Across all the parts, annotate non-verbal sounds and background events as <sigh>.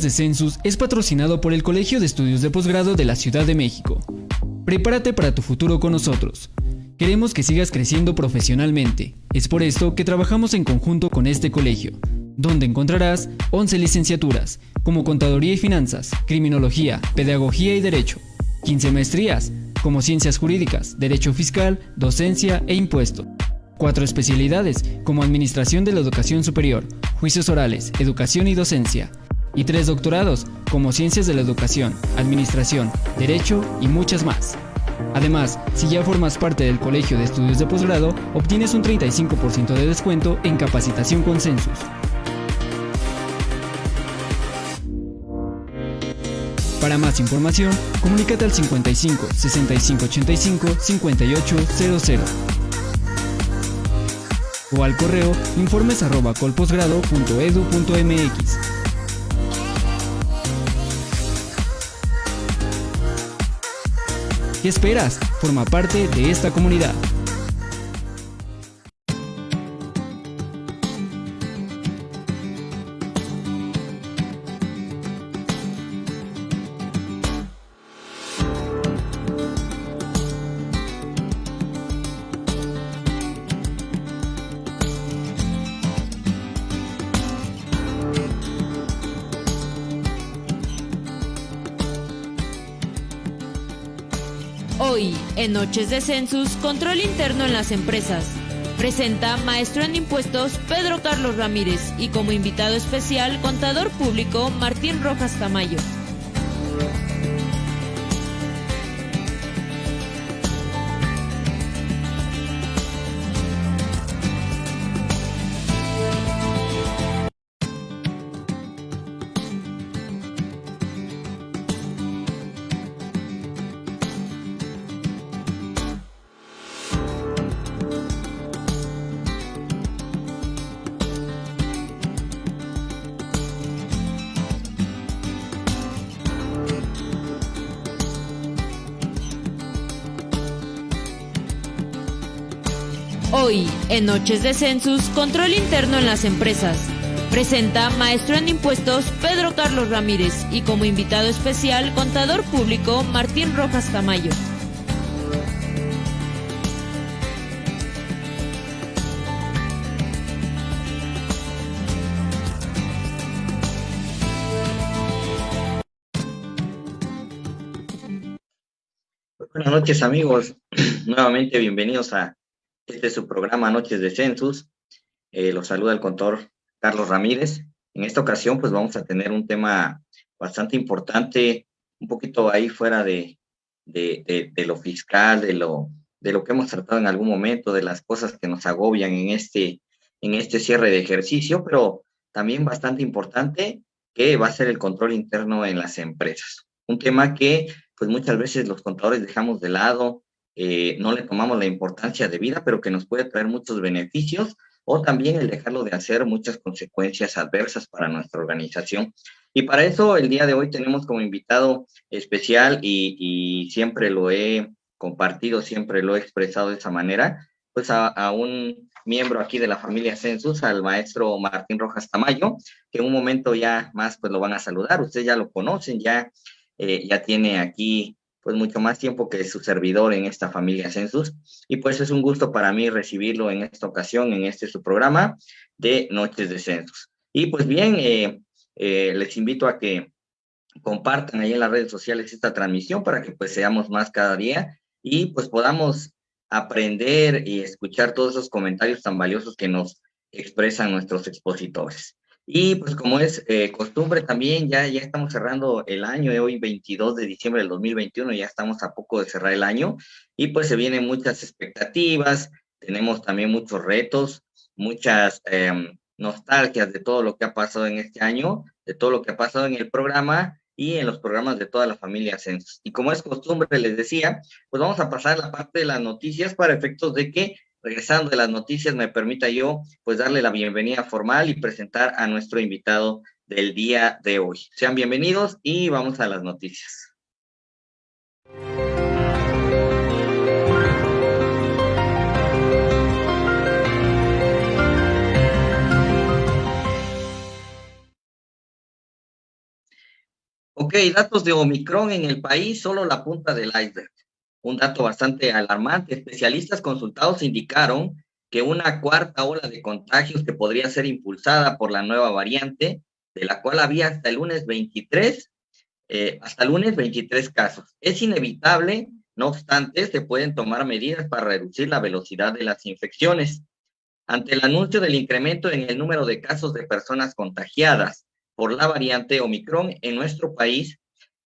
de Census es patrocinado por el Colegio de Estudios de Posgrado de la Ciudad de México. Prepárate para tu futuro con nosotros. Queremos que sigas creciendo profesionalmente. Es por esto que trabajamos en conjunto con este colegio, donde encontrarás 11 licenciaturas, como Contaduría y Finanzas, Criminología, Pedagogía y Derecho, 15 maestrías, como Ciencias Jurídicas, Derecho Fiscal, Docencia e Impuesto. Cuatro especialidades, como Administración de la Educación Superior, Juicios Orales, Educación y Docencia, y tres doctorados, como Ciencias de la Educación, Administración, Derecho y muchas más. Además, si ya formas parte del Colegio de Estudios de Posgrado, obtienes un 35% de descuento en capacitación con Census. Para más información, comunícate al 55 65 85 5800 o al correo informes ¿Qué esperas? Forma parte de esta comunidad. En Noches de Census, control interno en las empresas. Presenta maestro en impuestos Pedro Carlos Ramírez y como invitado especial contador público Martín Rojas Tamayo. Hoy, en Noches de Census, control interno en las empresas. Presenta maestro en impuestos Pedro Carlos Ramírez y como invitado especial contador público Martín Rojas Tamayo. Buenas noches amigos, <clears throat> nuevamente bienvenidos a este es su programa Noches de Census. Eh, los saluda el contador Carlos Ramírez. En esta ocasión, pues vamos a tener un tema bastante importante, un poquito ahí fuera de, de, de, lo fiscal, de lo, de lo que hemos tratado en algún momento, de las cosas que nos agobian en este, en este cierre de ejercicio, pero también bastante importante, que va a ser el control interno en las empresas. Un tema que, pues muchas veces los contadores dejamos de lado, eh, no le tomamos la importancia de vida, pero que nos puede traer muchos beneficios, o también el dejarlo de hacer muchas consecuencias adversas para nuestra organización. Y para eso el día de hoy tenemos como invitado especial y, siempre lo he compartido, siempre lo he expresado de esa manera, pues a, un miembro aquí de la familia Census, al maestro Martín Rojas Tamayo, que en un momento ya más pues lo van a saludar, ustedes ya lo conocen, ya, eh, ya tiene aquí pues mucho más tiempo que su servidor en esta familia Census. Y pues es un gusto para mí recibirlo en esta ocasión, en este su programa de Noches de Census. Y pues bien, eh, eh, les invito a que compartan ahí en las redes sociales esta transmisión para que pues seamos más cada día y pues podamos aprender y escuchar todos esos comentarios tan valiosos que nos expresan nuestros expositores. Y pues como es eh, costumbre también, ya, ya estamos cerrando el año, eh, hoy 22 de diciembre del 2021, ya estamos a poco de cerrar el año y pues se vienen muchas expectativas, tenemos también muchos retos, muchas em, nostalgias de todo lo que ha pasado en este año, de todo lo que ha pasado en el programa y en los programas de toda la familia Census. Y como es costumbre, les decía, pues vamos a pasar la parte de las noticias para efectos de que regresando de las noticias, me permita yo pues darle la bienvenida formal y presentar a nuestro invitado del día de hoy. Sean bienvenidos y vamos a las noticias. Ok, datos de Omicron en el país, solo la punta del iceberg. Un dato bastante alarmante. Especialistas consultados indicaron que una cuarta ola de contagios que podría ser impulsada por la nueva variante, de la cual había hasta el lunes 23, eh, hasta lunes 23 casos. Es inevitable, no obstante, se pueden tomar medidas para reducir la velocidad de las infecciones. Ante el anuncio del incremento en el número de casos de personas contagiadas por la variante Omicron en nuestro país,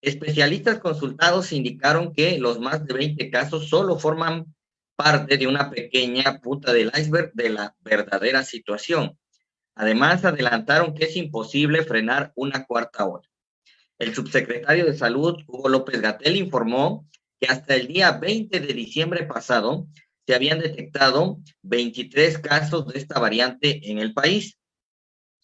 especialistas consultados indicaron que los más de 20 casos solo forman parte de una pequeña punta del iceberg de la verdadera situación. Además, adelantaron que es imposible frenar una cuarta ola. El subsecretario de Salud, Hugo López Gatel, informó que hasta el día 20 de diciembre pasado se habían detectado 23 casos de esta variante en el país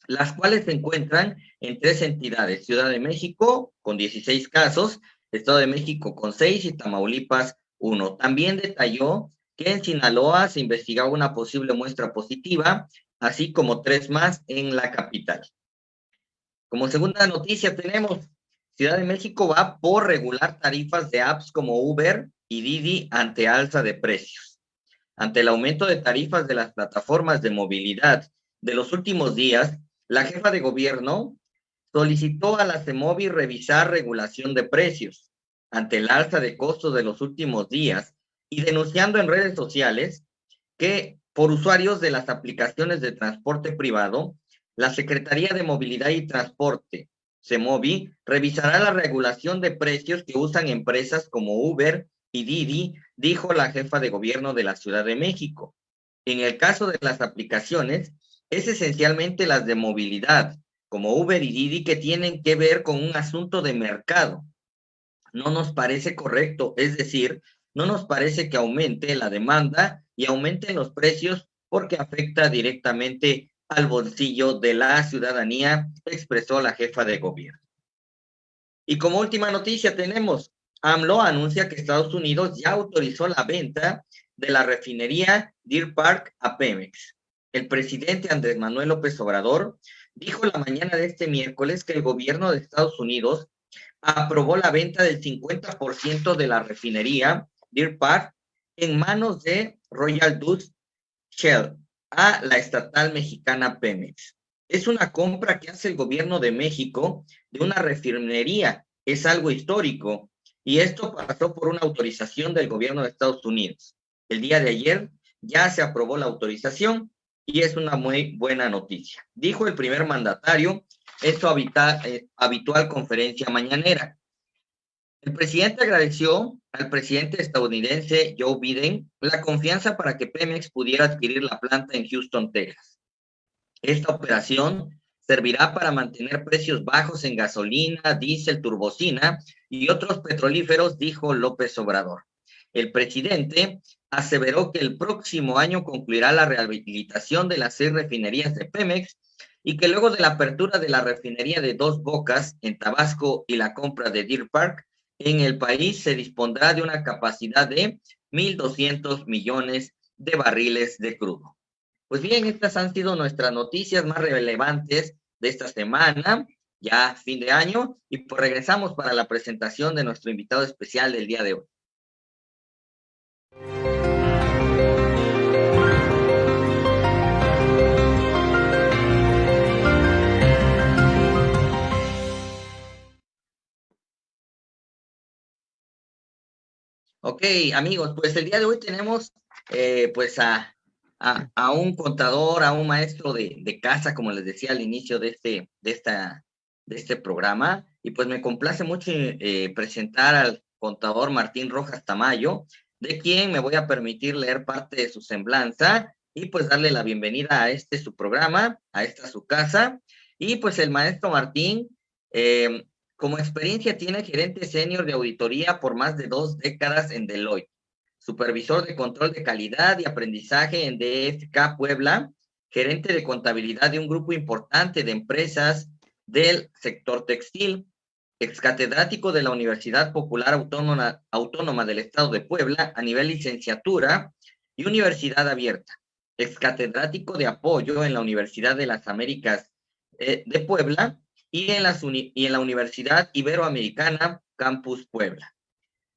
las cuales se encuentran en tres entidades, Ciudad de México con 16 casos, Estado de México con 6 y Tamaulipas 1. También detalló que en Sinaloa se investigaba una posible muestra positiva, así como tres más en la capital. Como segunda noticia tenemos, Ciudad de México va por regular tarifas de apps como Uber y Didi ante alza de precios. Ante el aumento de tarifas de las plataformas de movilidad de los últimos días, la jefa de gobierno solicitó a la CEMOVI revisar regulación de precios ante el alza de costos de los últimos días y denunciando en redes sociales que por usuarios de las aplicaciones de transporte privado, la Secretaría de Movilidad y Transporte, CEMOVI, revisará la regulación de precios que usan empresas como Uber y Didi, dijo la jefa de gobierno de la Ciudad de México. En el caso de las aplicaciones, es esencialmente las de movilidad, como Uber y Didi, que tienen que ver con un asunto de mercado. No nos parece correcto, es decir, no nos parece que aumente la demanda y aumenten los precios porque afecta directamente al bolsillo de la ciudadanía, expresó la jefa de gobierno. Y como última noticia tenemos, AMLO anuncia que Estados Unidos ya autorizó la venta de la refinería Deer Park a Pemex. El presidente Andrés Manuel López Obrador dijo la mañana de este miércoles que el gobierno de Estados Unidos aprobó la venta del 50% de la refinería Deer Park en manos de Royal Dutch Shell a la estatal mexicana Pemex. Es una compra que hace el gobierno de México de una refinería. Es algo histórico y esto pasó por una autorización del gobierno de Estados Unidos. El día de ayer ya se aprobó la autorización y es una muy buena noticia. Dijo el primer mandatario en su eh, habitual conferencia mañanera. El presidente agradeció al presidente estadounidense Joe Biden la confianza para que Pemex pudiera adquirir la planta en Houston, Texas. Esta operación servirá para mantener precios bajos en gasolina, diésel, turbocina y otros petrolíferos, dijo López Obrador. El presidente aseveró que el próximo año concluirá la rehabilitación de las seis refinerías de Pemex y que luego de la apertura de la refinería de Dos Bocas en Tabasco y la compra de Deer Park en el país se dispondrá de una capacidad de 1.200 millones de barriles de crudo. Pues bien, estas han sido nuestras noticias más relevantes de esta semana, ya fin de año, y pues regresamos para la presentación de nuestro invitado especial del día de hoy. Ok, amigos, pues el día de hoy tenemos eh, pues a, a, un contador, a un maestro de, de, casa, como les decía al inicio de este, de esta, de este programa, y pues me complace mucho eh, presentar al contador Martín Rojas Tamayo, de quien me voy a permitir leer parte de su semblanza y pues darle la bienvenida a este su programa, a esta su casa. Y pues el maestro Martín eh, como experiencia tiene gerente senior de auditoría por más de dos décadas en Deloitte, supervisor de control de calidad y aprendizaje en DFK Puebla, gerente de contabilidad de un grupo importante de empresas del sector textil, excatedrático de la Universidad Popular Autónoma, del Estado de Puebla a nivel licenciatura y universidad abierta, excatedrático de apoyo en la Universidad de las Américas eh, de Puebla y en, la, Universidad Iberoamericana Campus Puebla.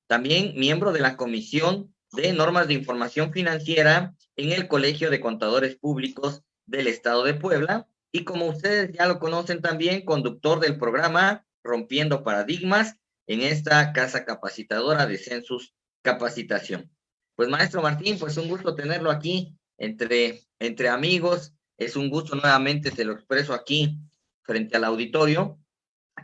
También miembro de la Comisión de Normas de Información Financiera en el Colegio de Contadores Públicos del Estado de Puebla y como ustedes ya lo conocen también, conductor del programa Rompiendo Paradigmas en esta casa capacitadora de Census Capacitación. Pues maestro Martín, pues un gusto tenerlo aquí entre, entre amigos. Es un gusto nuevamente, se lo expreso aquí frente al auditorio,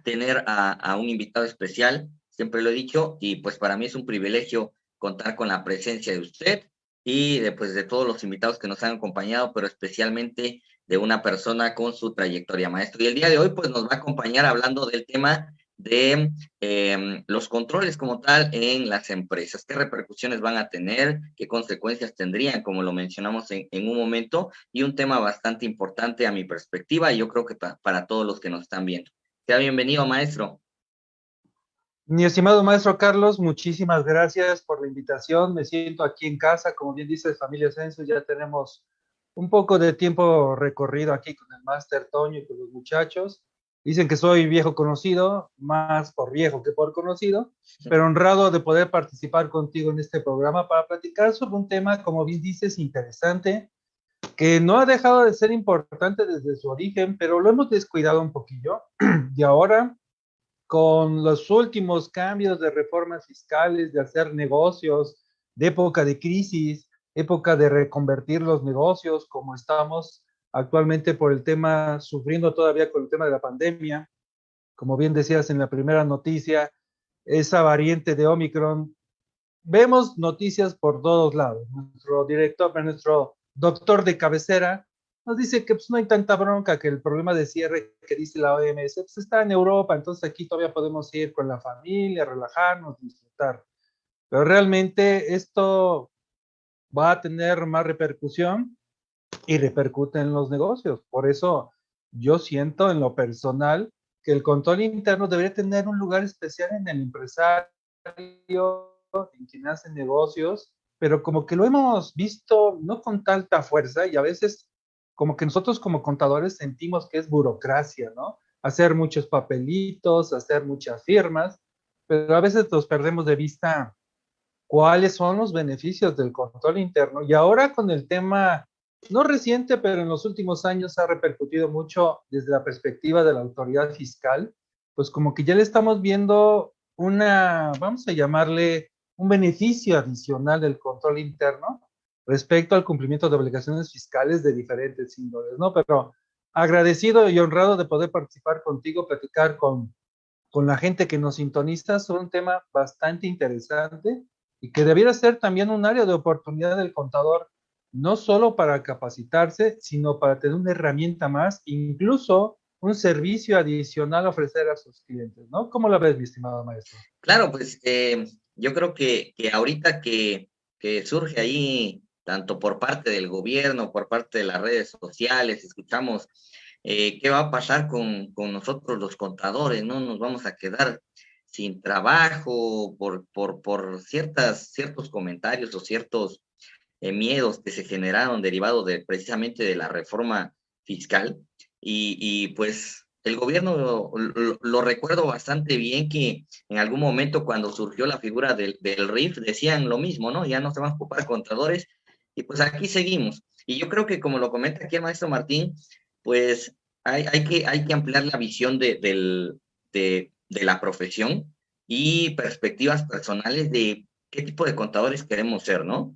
tener a, un invitado especial, siempre lo he dicho, y pues para mí es un privilegio contar con la presencia de usted y de, pues, de todos los invitados que nos han acompañado, pero especialmente de una persona con su trayectoria maestro. Y el día de hoy pues nos va a acompañar hablando del tema de em, los controles como tal en las empresas, qué repercusiones van a tener, qué consecuencias tendrían, como lo mencionamos en, un momento, y un tema bastante importante a mi perspectiva y yo creo que para todos los que nos están viendo. Sea bienvenido, maestro. Mi estimado maestro Carlos, muchísimas gracias por la invitación. Me siento aquí en casa, como bien dice Familia Census, ya tenemos un poco de tiempo recorrido aquí con el máster Toño y con los muchachos. Dicen que soy viejo conocido, más por viejo que por conocido, pero honrado de poder participar contigo en este programa para platicar sobre un tema, como bien dices, interesante, que no ha dejado de ser importante desde su origen, pero lo hemos descuidado un poquillo. <clears throat> Y ahora, con los últimos cambios de reformas fiscales, de hacer negocios, de época de crisis, época de reconvertir los negocios, como estamos actualmente por el tema, sufriendo todavía con el tema de la pandemia. Como bien decías en la primera noticia, esa variante de Omicron, vemos noticias por todos lados. Nuestro director, nuestro doctor de cabecera, nos dice que pues, no hay tanta bronca, que el problema de cierre que dice la OMS pues, está en Europa, entonces aquí todavía podemos ir con la familia, relajarnos, disfrutar. Pero realmente esto va a tener más repercusión y repercute en los negocios. Por eso yo siento en lo personal que el control interno debería tener un lugar especial en el empresario, en quien hace negocios, pero como que lo hemos visto no con tanta fuerza y a veces como que nosotros como contadores sentimos que es burocracia, ¿no? Hacer muchos papelitos, hacer muchas firmas, pero a veces nos perdemos de vista cuáles son los beneficios del control interno. Y ahora con el tema, no reciente, pero en los últimos años ha repercutido mucho desde la perspectiva de la autoridad fiscal, pues como que ya le estamos viendo una, vamos a llamarle un beneficio adicional del control interno respecto al cumplimiento de obligaciones fiscales de diferentes índoles, ¿no? Pero agradecido y honrado de poder participar contigo, platicar con, con la gente que nos sintoniza sobre un tema bastante interesante y que debiera ser también un área de oportunidad del contador, no solo para capacitarse, sino para tener una herramienta más, incluso un servicio adicional a ofrecer a sus clientes, ¿no? ¿Cómo lo ves, mi estimado maestro? Claro, pues eh, yo creo que, que ahorita que, que surge ahí, tanto por parte del gobierno, por parte de las redes sociales, escuchamos eh, qué va a pasar con, con, nosotros los contadores, ¿no? Nos vamos a quedar sin trabajo, por, por, por ciertas, ciertos comentarios o ciertos eh, miedos que se generaron derivados de, precisamente de la reforma fiscal. Y, y pues el gobierno lo, lo, recuerdo bastante bien que en algún momento cuando surgió la figura del, del RIF decían lo mismo, ¿no? Ya no se van a ocupar contadores y pues aquí seguimos. Y yo creo que como lo comenta aquí el maestro Martín, pues hay, hay, que, hay que ampliar la visión de, del, de, de la profesión y perspectivas personales de qué tipo de contadores queremos ser, ¿no?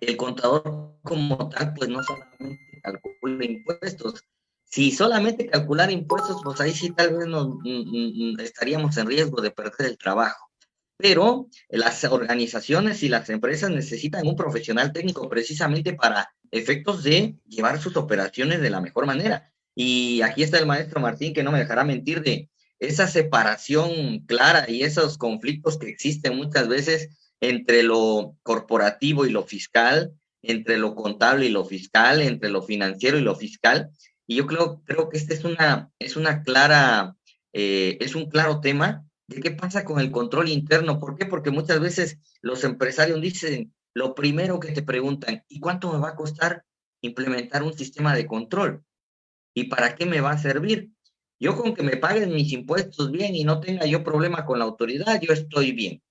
El contador como tal, pues no solamente calcula impuestos. Si solamente calcular impuestos, pues ahí sí tal vez nos, mm, mm, mm, estaríamos en riesgo de perder el trabajo. Pero las organizaciones y las empresas necesitan un profesional técnico precisamente para efectos de llevar sus operaciones de la mejor manera. Y aquí está el maestro Martín, que no me dejará mentir de esa separación clara y esos conflictos que existen muchas veces entre lo corporativo y lo fiscal, entre lo contable y lo fiscal, entre lo financiero y lo fiscal. Y yo creo, creo que este es una, es una clara, eh, es un claro tema de qué pasa con el control interno. ¿Por qué? Porque muchas veces los empresarios dicen, lo primero que te preguntan, ¿y cuánto me va a costar implementar un sistema de control? ¿Y para qué me va a servir? Yo con que me paguen mis impuestos bien y no tenga yo problema con la autoridad, yo estoy bien.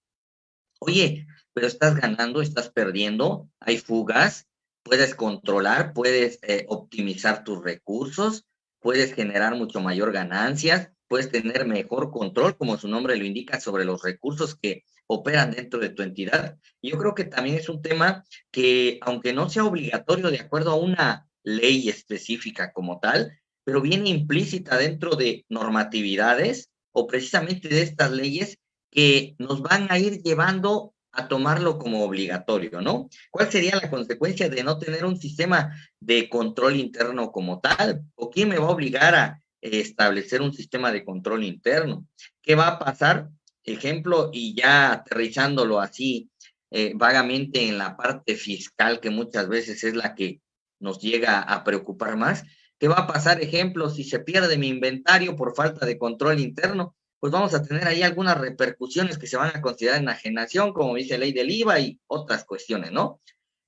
Oye, pero estás ganando, estás perdiendo, hay fugas, puedes controlar, puedes eh, optimizar tus recursos, puedes generar mucho mayor ganancias, puedes tener mejor control, como su nombre lo indica, sobre los recursos que operan dentro de tu entidad. Yo creo que también es un tema que, aunque no sea obligatorio de acuerdo a una ley específica como tal, pero viene implícita dentro de normatividades o precisamente de estas leyes que nos van a ir llevando a tomarlo como obligatorio, ¿no? ¿Cuál sería la consecuencia de no tener un sistema de control interno como tal? ¿O quién me va a obligar a establecer un sistema de control interno? ¿Qué va a pasar? Ejemplo, y ya aterrizándolo así eh, vagamente en la parte fiscal, que muchas veces es la que nos llega a preocupar más. ¿Qué va a pasar, ejemplo, si se pierde mi inventario por falta de control interno? Pues vamos a tener ahí algunas repercusiones que se van a considerar enajenación, como dice ley del IVA y otras cuestiones, ¿no?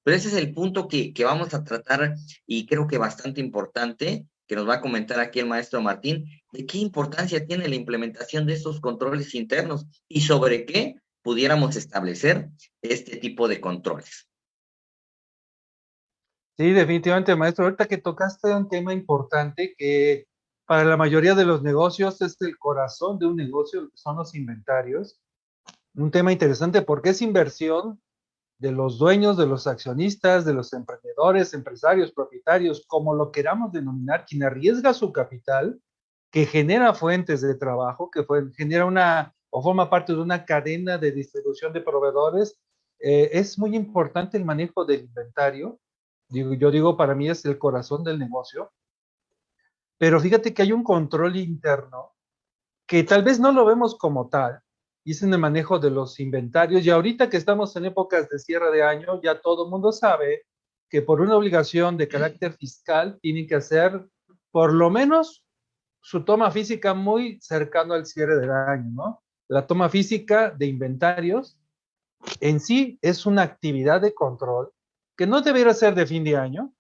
Pero ese es el punto que, que vamos a tratar y creo que bastante importante, que nos va a comentar aquí el maestro Martín, de qué importancia tiene la implementación de esos controles internos y sobre qué pudiéramos establecer este tipo de controles. Sí, definitivamente, maestro. Ahorita que tocaste un tema importante que para la mayoría de los negocios es el corazón de un negocio, son los inventarios. Un tema interesante porque es inversión de los dueños, de los accionistas, de los emprendedores, empresarios, propietarios, como lo queramos denominar, quien arriesga su capital, que genera fuentes de trabajo, que genera una o forma parte de una cadena de distribución de proveedores. Eh, es muy importante el manejo del inventario yo digo, para mí es el corazón del negocio. Pero fíjate que hay un control interno que tal vez no lo vemos como tal, y es en el manejo de los inventarios. Y ahorita que estamos en épocas de cierre de año, ya todo el mundo sabe que por una obligación de carácter fiscal tienen que hacer por lo menos su toma física muy cercano al cierre del año, ¿no? La toma física de inventarios en sí es una actividad de control que no debería ser de fin de año,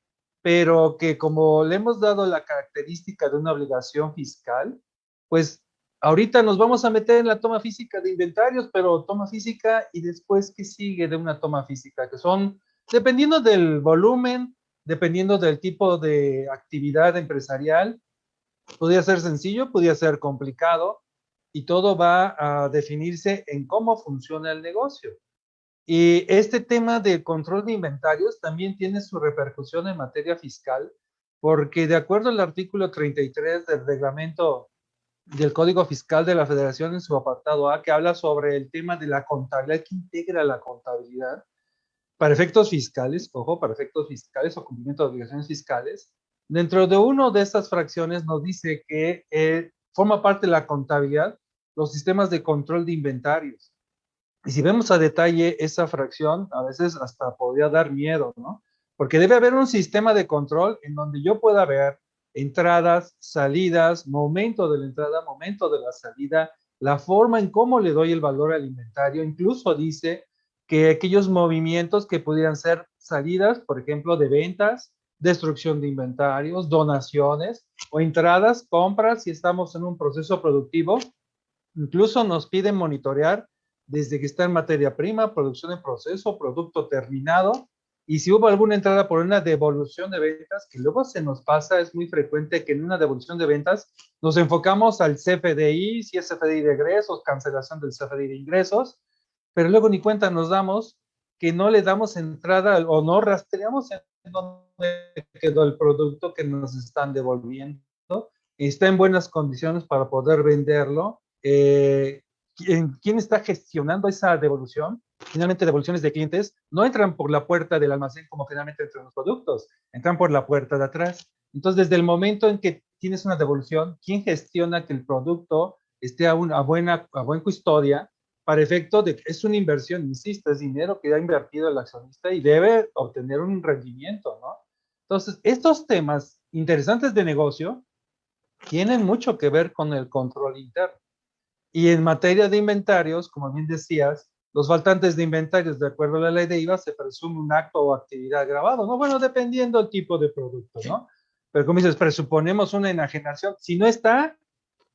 pero que como le hemos dado la característica de una obligación fiscal, pues ahorita nos vamos a meter en la toma física de inventarios, pero toma física y después qué sigue de una toma física, que son, dependiendo del volumen, dependiendo del tipo de actividad empresarial, podría ser sencillo, podría ser complicado, y todo va a definirse en cómo funciona el negocio. Y este tema de control de inventarios también tiene su repercusión en materia fiscal, porque de acuerdo al artículo 33 del reglamento del Código Fiscal de la Federación en su apartado A, que habla sobre el tema de la contabilidad, que integra la contabilidad, para efectos fiscales, ojo, para efectos fiscales o cumplimiento de obligaciones fiscales, dentro de una de estas fracciones nos dice que eh, forma parte de la contabilidad los sistemas de control de inventarios. Y si vemos a detalle esa fracción, a veces hasta podría dar miedo, ¿no? Porque debe haber un sistema de control en donde yo pueda ver entradas, salidas, momento de la entrada, momento de la salida, la forma en cómo le doy el valor al inventario. Incluso dice que aquellos movimientos que pudieran ser salidas, por ejemplo, de ventas, destrucción de inventarios, donaciones o entradas, compras, si estamos en un proceso productivo, incluso nos piden monitorear desde que está en materia prima, producción en proceso, producto terminado, y si hubo alguna entrada por una devolución de ventas, que luego se nos pasa, es muy frecuente que en una devolución de ventas nos enfocamos al CFDI, si es CFDI de egresos, cancelación del CFDI de ingresos, pero luego ni cuenta nos damos que no le damos entrada o no rastreamos en dónde quedó el producto que nos están devolviendo, está en buenas condiciones para poder venderlo, eh, quién está gestionando esa devolución. Finalmente, devoluciones de clientes no entran por la puerta del almacén como finalmente entran los productos, entran por la puerta de atrás. Entonces, desde el momento en que tienes una devolución, ¿quién gestiona que el producto esté a, una, buena, a buena custodia para efecto de que es una inversión, insisto, es dinero que ha invertido el accionista y debe obtener un rendimiento, ¿no? Entonces, estos temas interesantes de negocio tienen mucho que ver con el control interno. Y en materia de inventarios, como bien decías, los faltantes de inventarios, de acuerdo a la ley de IVA, se presume un acto o actividad grabado, ¿no? Bueno, dependiendo del tipo de producto, ¿no? Pero como dices, presuponemos una enajenación. Si no está,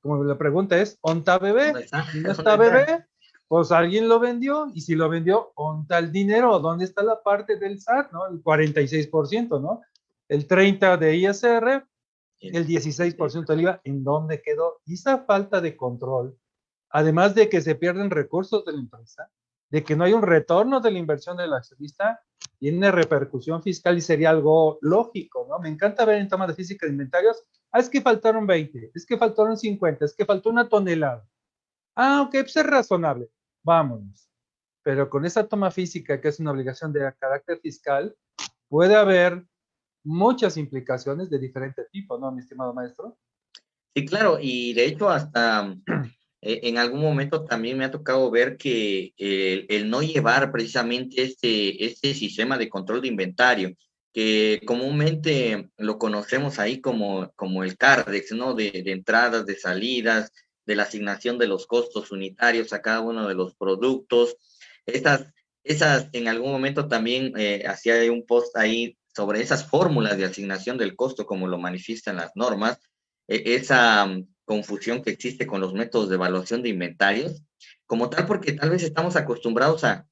como la pregunta es, ¿onta bebé? Si no <laughs> está bebé, pues alguien lo vendió, y si lo vendió, ¿onta el dinero? ¿Dónde está la parte del SAT, no? El 46%, ¿no? El 30% de ISR, el 16% del IVA, ¿en dónde quedó? Y esa falta de control, además de que se pierden recursos de la empresa, de que no hay un retorno de la inversión del accionista, tiene repercusión fiscal y sería algo lógico, ¿no? Me encanta ver en toma de física de inventarios, ah, es que faltaron 20, es que faltaron 50, es que faltó una tonelada. Ah, ok, pues es razonable vámonos. Pero con esa toma física, que es una obligación de carácter fiscal, puede haber muchas implicaciones de diferente tipo, ¿no, mi estimado maestro? Sí, claro, y de hecho hasta en algún momento también me ha tocado ver que el, no llevar precisamente este, este sistema de control de inventario, que comúnmente lo conocemos ahí como, como el CARDEX, ¿no? De, de entradas, de salidas, de la asignación de los costos unitarios a cada uno de los productos. Esas, esas en algún momento también eh, hacía un post ahí sobre esas fórmulas de asignación del costo, como lo manifiestan las normas, e, esa confusión que existe con los métodos de evaluación de inventarios, como tal, porque tal vez estamos acostumbrados a,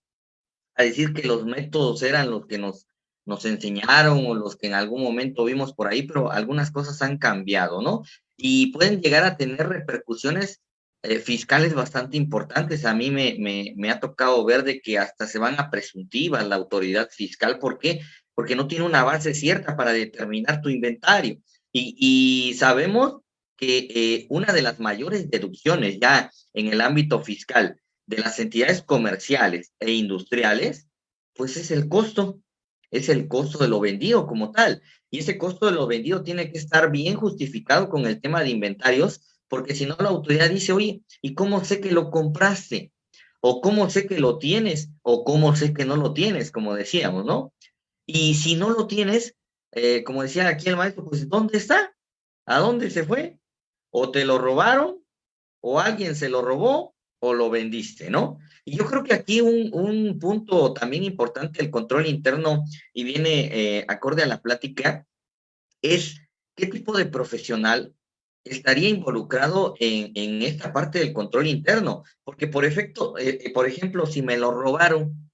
a decir que los métodos eran los que nos, nos enseñaron o los que en algún momento vimos por ahí, pero algunas cosas han cambiado, ¿no? y pueden llegar a tener repercusiones eh, fiscales bastante importantes. A mí me, me, me, ha tocado ver de que hasta se van a presuntivas la autoridad fiscal. ¿Por qué? Porque no tiene una base cierta para determinar tu inventario. Y, y sabemos que eh, una de las mayores deducciones ya en el ámbito fiscal de las entidades comerciales e industriales, pues es el costo, es el costo de lo vendido como tal. Y ese costo de lo vendido tiene que estar bien justificado con el tema de inventarios, porque si no la autoridad dice, oye, ¿y cómo sé que lo compraste? O cómo sé que lo tienes, o cómo sé que no lo tienes, como decíamos, ¿no? Y si no lo tienes, eh, como decía aquí el maestro, pues ¿dónde está? ¿A dónde se fue? O te lo robaron, o alguien se lo robó, o lo vendiste, ¿no? Y yo creo que aquí un, un punto también importante el control interno y viene eh, acorde a la plática es qué tipo de profesional estaría involucrado en, en esta parte del control interno. Porque por, efecto, eh, eh, por ejemplo, si me lo robaron,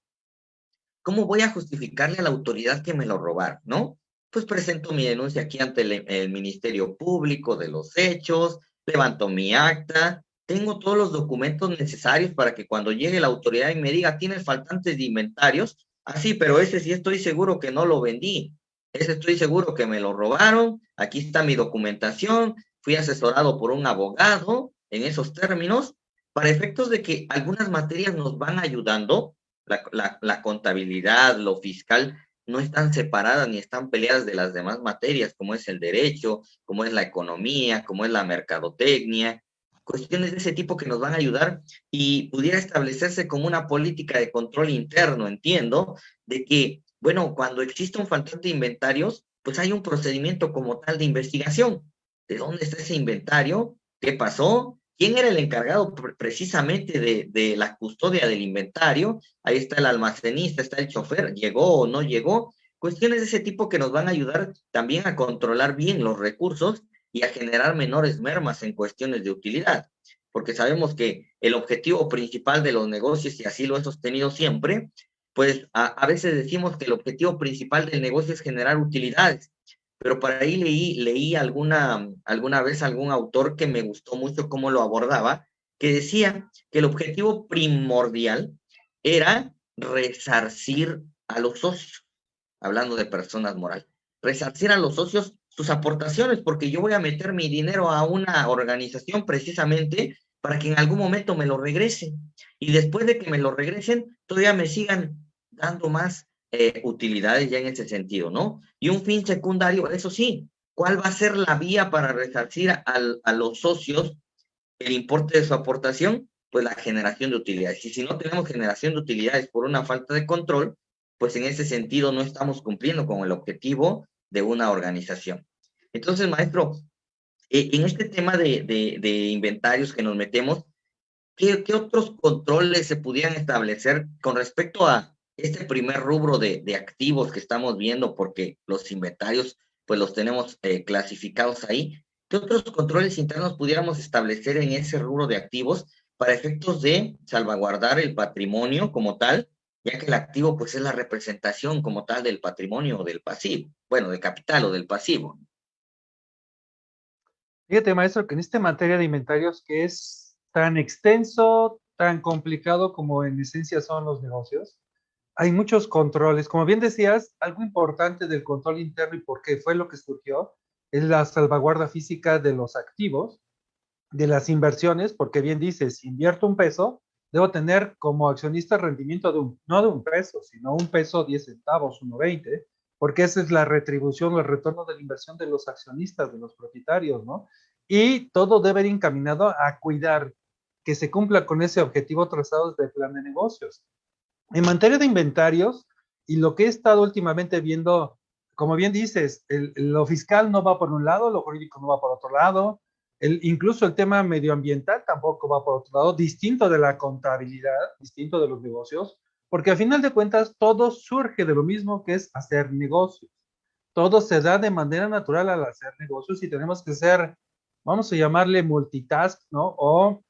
¿cómo voy a justificarle a la autoridad que me lo robaron, no? Pues presento mi denuncia aquí ante el, el Ministerio Público de los hechos, levanto mi acta, tengo todos los documentos necesarios para que cuando llegue la autoridad y me diga, tienes faltantes de inventarios, así, ah, pero ese sí estoy seguro que no lo vendí, ese estoy seguro que me lo robaron, aquí está mi documentación, fui asesorado por un abogado en esos términos, para efectos de que algunas materias nos van ayudando, la, la contabilidad, lo fiscal, no están separadas ni están peleadas de las demás materias, como es el derecho, como es la economía, como es la mercadotecnia, cuestiones de ese tipo que nos van a ayudar y pudiera establecerse como una política de control interno, entiendo, de que, bueno, cuando existe un faltante de inventarios, pues hay un procedimiento como tal de investigación. ¿De dónde está ese inventario? ¿Qué pasó? ¿Quién era el encargado precisamente de, la custodia del inventario? Ahí está el almacenista, está el chofer, llegó o no llegó. Cuestiones de ese tipo que nos van a ayudar también a controlar bien los recursos y a generar menores mermas en cuestiones de utilidad, porque sabemos que el objetivo principal de los negocios, y así lo he sostenido siempre, pues a, veces decimos que el objetivo principal del negocio es generar utilidades, pero por ahí leí, leí alguna, alguna vez algún autor que me gustó mucho cómo lo abordaba, que decía que el objetivo primordial era resarcir a los socios, hablando de personas morales, resarcir a los socios sus aportaciones, porque yo voy a meter mi dinero a una organización precisamente para que en algún momento me lo regresen. Y después de que me lo regresen, todavía me sigan dando más eh, utilidades ya en ese sentido, ¿no? Y un fin secundario, eso sí, ¿cuál va a ser la vía para resarcir a los socios el importe de su aportación? Pues la generación de utilidades. Y si no tenemos generación de utilidades por una falta de control, pues en ese sentido no estamos cumpliendo con el objetivo de una organización. Entonces, maestro, eh, en este tema de, inventarios que nos metemos, ¿qué, ¿qué, otros controles se pudieran establecer con respecto a este primer rubro de, de activos que estamos viendo? Porque los inventarios, pues los tenemos eh, clasificados ahí. ¿qué otros controles internos pudiéramos establecer en ese rubro de activos para efectos de salvaguardar el patrimonio como tal, ya que el activo pues es la representación como tal del patrimonio o del pasivo, bueno, del capital o del pasivo? Fíjate, maestro, que en esta materia de inventarios que es tan extenso, tan complicado como en esencia son los negocios, hay muchos controles. Como bien decías, algo importante del control interno y por qué fue lo que surgió es la salvaguarda física de los activos, de las inversiones, porque bien dices, si invierto un peso, debo tener como accionista rendimiento de un, no de un peso, sino un peso 10 centavos, 1.20, porque esa es la retribución o el retorno de la inversión de los accionistas, de los propietarios, ¿no? Y todo debe ir encaminado a cuidar que se cumpla con ese objetivo trazado desde el plan de negocios. En materia de inventarios, y lo que he estado últimamente viendo, como bien dices, lo fiscal no va por un lado, lo jurídico no va por otro lado, el, incluso el tema medioambiental tampoco va por otro lado, distinto de la contabilidad, distinto de los negocios, porque al final de cuentas todo surge de lo mismo que es hacer negocios. Todo se da de manera natural al hacer negocios y tenemos que ser, vamos a llamarle multitask, ¿no? O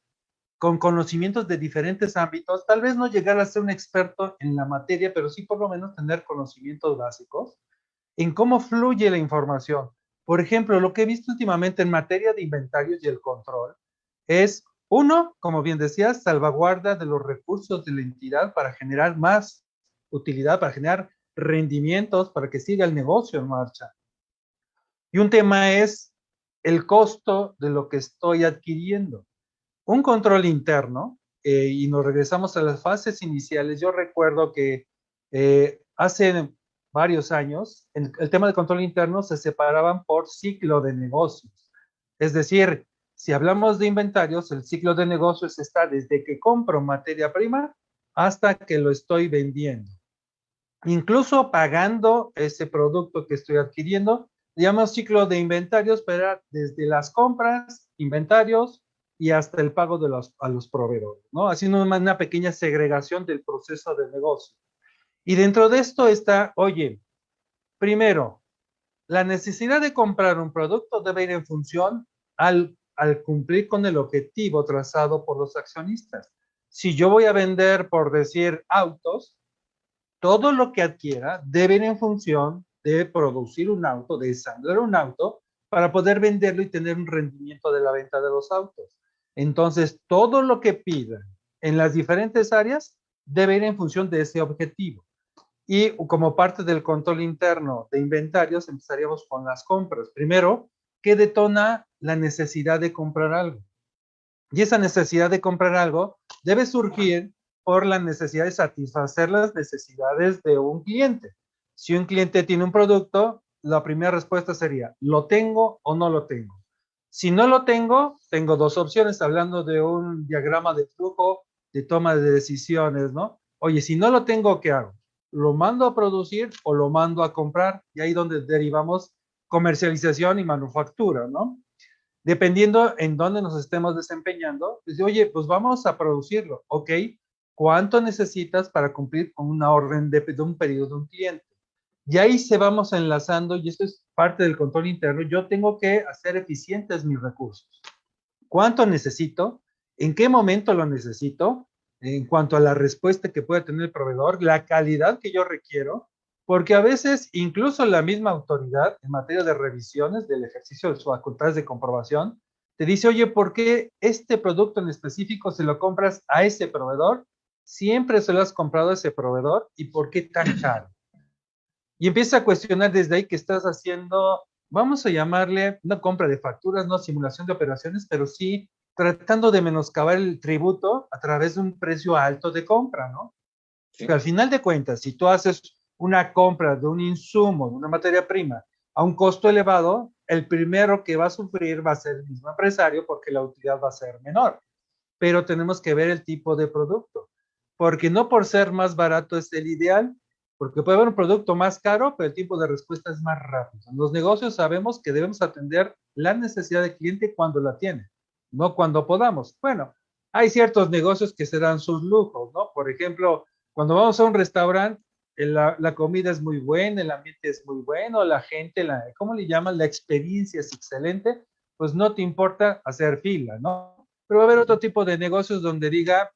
con conocimientos de diferentes ámbitos, tal vez no llegar a ser un experto en la materia, pero sí por lo menos tener conocimientos básicos en cómo fluye la información. Por ejemplo, lo que he visto últimamente en materia de inventarios y el control es, uno, como bien decías, salvaguarda de los recursos de la entidad para generar más utilidad, para generar rendimientos, para que siga el negocio en marcha. Y un tema es el costo de lo que estoy adquiriendo. Un control interno, eh, y nos regresamos a las fases iniciales, yo recuerdo que eh, hace varios años, el, tema de control interno se separaban por ciclo de negocios. Es decir, si hablamos de inventarios, el ciclo de negocios está desde que compro materia prima hasta que lo estoy vendiendo. Incluso pagando ese producto que estoy adquiriendo, llamamos ciclo de inventarios, pero desde las compras, inventarios y hasta el pago de los, a los proveedores, ¿no? Haciendo una, una pequeña segregación del proceso de negocio. Y dentro de esto está, oye, primero, la necesidad de comprar un producto debe ir en función al al cumplir con el objetivo trazado por los accionistas. Si yo voy a vender, por decir, autos, todo lo que adquiera debe ir en función de producir un auto, de ensamblar un auto, para poder venderlo y tener un rendimiento de la venta de los autos. Entonces, todo lo que pidan en las diferentes áreas debe ir en función de ese objetivo. Y como parte del control interno de inventarios, empezaríamos con las compras. Primero, ¿qué detona la necesidad de comprar algo. Y esa necesidad de comprar algo debe surgir por la necesidad de satisfacer las necesidades de un cliente. Si un cliente tiene un producto, la primera respuesta sería, ¿lo tengo o no lo tengo? Si no lo tengo, tengo dos opciones, hablando de un diagrama de flujo de toma de decisiones, ¿no? Oye, si no lo tengo, ¿qué hago? ¿Lo mando a producir o lo mando a comprar? Y ahí donde derivamos comercialización y manufactura, ¿no? dependiendo en dónde nos estemos desempeñando, pues, oye, pues vamos a producirlo, ¿ok? ¿Cuánto necesitas para cumplir con una orden de, de un periodo de un cliente? Y ahí se vamos enlazando, y esto es parte del control interno, yo tengo que hacer eficientes mis recursos. ¿Cuánto necesito? ¿En qué momento lo necesito? En cuanto a la respuesta que puede tener el proveedor, la calidad que yo requiero, porque a veces incluso la misma autoridad en materia de revisiones del ejercicio de sus facultades de comprobación te dice, oye, ¿por qué este producto en específico se lo compras a ese proveedor? Siempre se lo has comprado a ese proveedor y ¿por qué tan caro? Y empieza a cuestionar desde ahí que estás haciendo, vamos a llamarle una compra de facturas, no simulación de operaciones, pero sí tratando de menoscabar el tributo a través de un precio alto de compra, ¿no? Pero al final de cuentas, si tú haces una compra de un insumo, de una materia prima, a un costo elevado, el primero que va a sufrir va a ser el mismo empresario porque la utilidad va a ser menor. Pero tenemos que ver el tipo de producto, porque no por ser más barato es el ideal, porque puede haber un producto más caro, pero el tiempo de respuesta es más rápido. En los negocios sabemos que debemos atender la necesidad del cliente cuando la tiene, no cuando podamos. Bueno, hay ciertos negocios que se dan sus lujos, ¿no? Por ejemplo, cuando vamos a un restaurante, la, comida es muy buena, el ambiente es muy bueno, la gente, la, ¿cómo le llaman? La experiencia es excelente, pues no te importa hacer fila, ¿no? Pero va a haber otro tipo de negocios donde diga,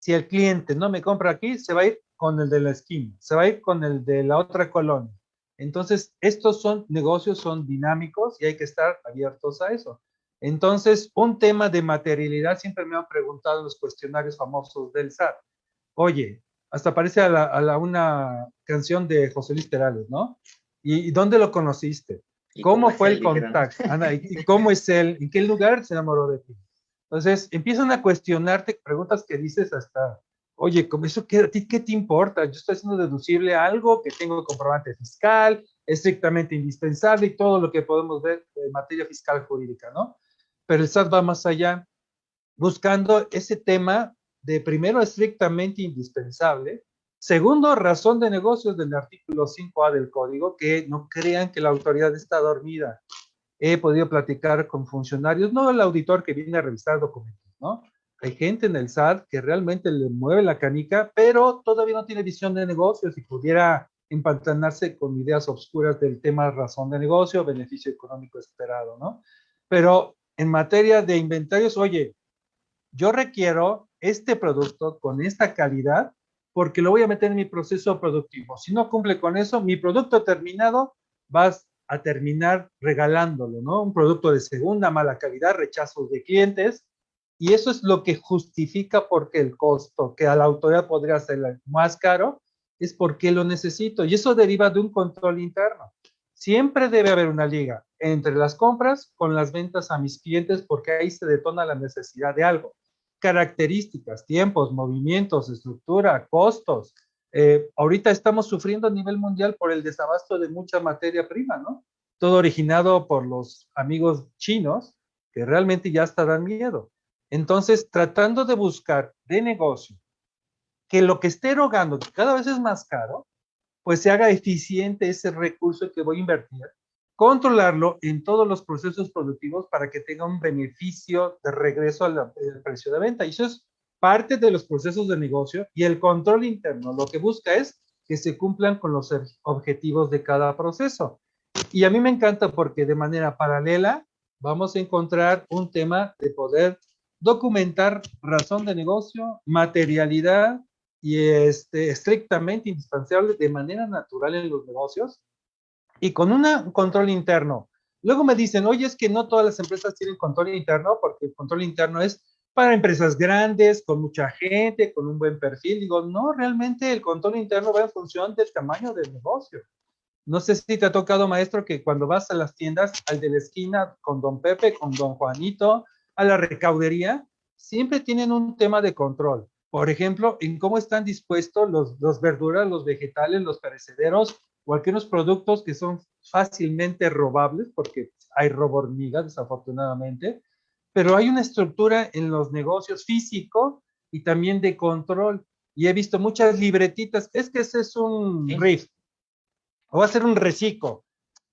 si el cliente no me compra aquí, se va a ir con el de la esquina, se va a ir con el de la otra colonia. Entonces, estos son negocios, son dinámicos y hay que estar abiertos a eso. Entonces, un tema de materialidad siempre me han preguntado en los cuestionarios famosos del SAT. Oye, hasta parece a, la, una canción de José Luis ¿no? ¿Y, dónde lo conociste? ¿Cómo, fue el contacto? ¿y, <laughs> cómo es él? ¿En qué lugar se enamoró de ti? Entonces, empiezan a cuestionarte preguntas que dices hasta, oye, ¿cómo eso qué, ti qué te importa? Yo estoy haciendo deducible algo que tengo comprobante fiscal, estrictamente indispensable y todo lo que podemos ver en materia fiscal jurídica, ¿no? Pero el SAT va más allá, buscando ese tema de primero estrictamente indispensable, segundo razón de negocios del artículo 5A del código, que no crean que la autoridad está dormida. He podido platicar con funcionarios, no el auditor que viene a revisar documentos, ¿no? Hay gente en el SAT que realmente le mueve la canica, pero todavía no tiene visión de negocios y pudiera empantanarse con ideas obscuras del tema razón de negocio, beneficio económico esperado, ¿no? Pero en materia de inventarios, oye, yo requiero este producto con esta calidad porque lo voy a meter en mi proceso productivo. Si no cumple con eso, mi producto terminado vas a terminar regalándolo, ¿no? Un producto de segunda, mala calidad, rechazos de clientes, y eso es lo que justifica porque el costo que a la autoridad podría ser más caro es porque lo necesito. Y eso deriva de un control interno. Siempre debe haber una liga entre las compras con las ventas a mis clientes porque ahí se detona la necesidad de algo. Características, tiempos, movimientos, estructura, costos. Eh, ahorita estamos sufriendo a nivel mundial por el desabasto de mucha materia prima, ¿no? Todo originado por los amigos chinos que realmente ya hasta dan miedo. Entonces, tratando de buscar de negocio que lo que esté erogando, que cada vez es más caro, pues se haga eficiente ese recurso que voy a invertir, controlarlo en todos los procesos productivos para que tenga un beneficio de regreso al, precio de venta. Y eso es parte de los procesos de negocio y el control interno lo que busca es que se cumplan con los objetivos de cada proceso. Y a mí me encanta porque de manera paralela vamos a encontrar un tema de poder documentar razón de negocio, materialidad y este, estrictamente indispensable de manera natural en los negocios y con un control interno. Luego me dicen, oye, es que no todas las empresas tienen control interno porque el control interno es para empresas grandes, con mucha gente, con un buen perfil. Digo, no, realmente el control interno va en función del tamaño del negocio. No sé si te ha tocado, maestro, que cuando vas a las tiendas, al de la esquina, con don Pepe, con don Juanito, a la recaudería, siempre tienen un tema de control. Por ejemplo, en cómo están dispuestos los, los verduras, los vegetales, los perecederos o aquellos productos que son fácilmente robables, porque hay robo hormigas, desafortunadamente, pero hay una estructura en los negocios físico y también de control. Y he visto muchas libretitas, es que ese es un riff, o va a ser un reciclo.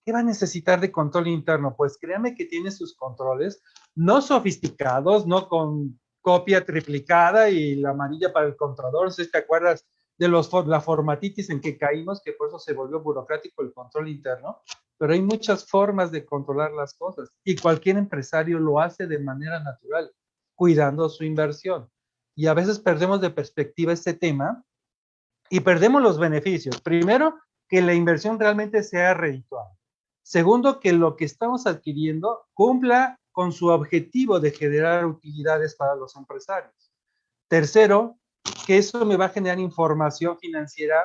¿Qué va a necesitar de control interno? Pues créame que tiene sus controles, no sofisticados, no con copia triplicada y la amarilla para el controlador. Si te acuerdas de los, la formatitis en que caímos, que por eso se volvió burocrático el control interno, pero hay muchas formas de controlar las cosas y cualquier empresario lo hace de manera natural, cuidando su inversión. Y a veces perdemos de perspectiva este tema y perdemos los beneficios. Primero, que la inversión realmente sea redituable. Segundo, que lo que estamos adquiriendo cumpla con su objetivo de generar utilidades para los empresarios. Tercero, que eso me va a generar información financiera,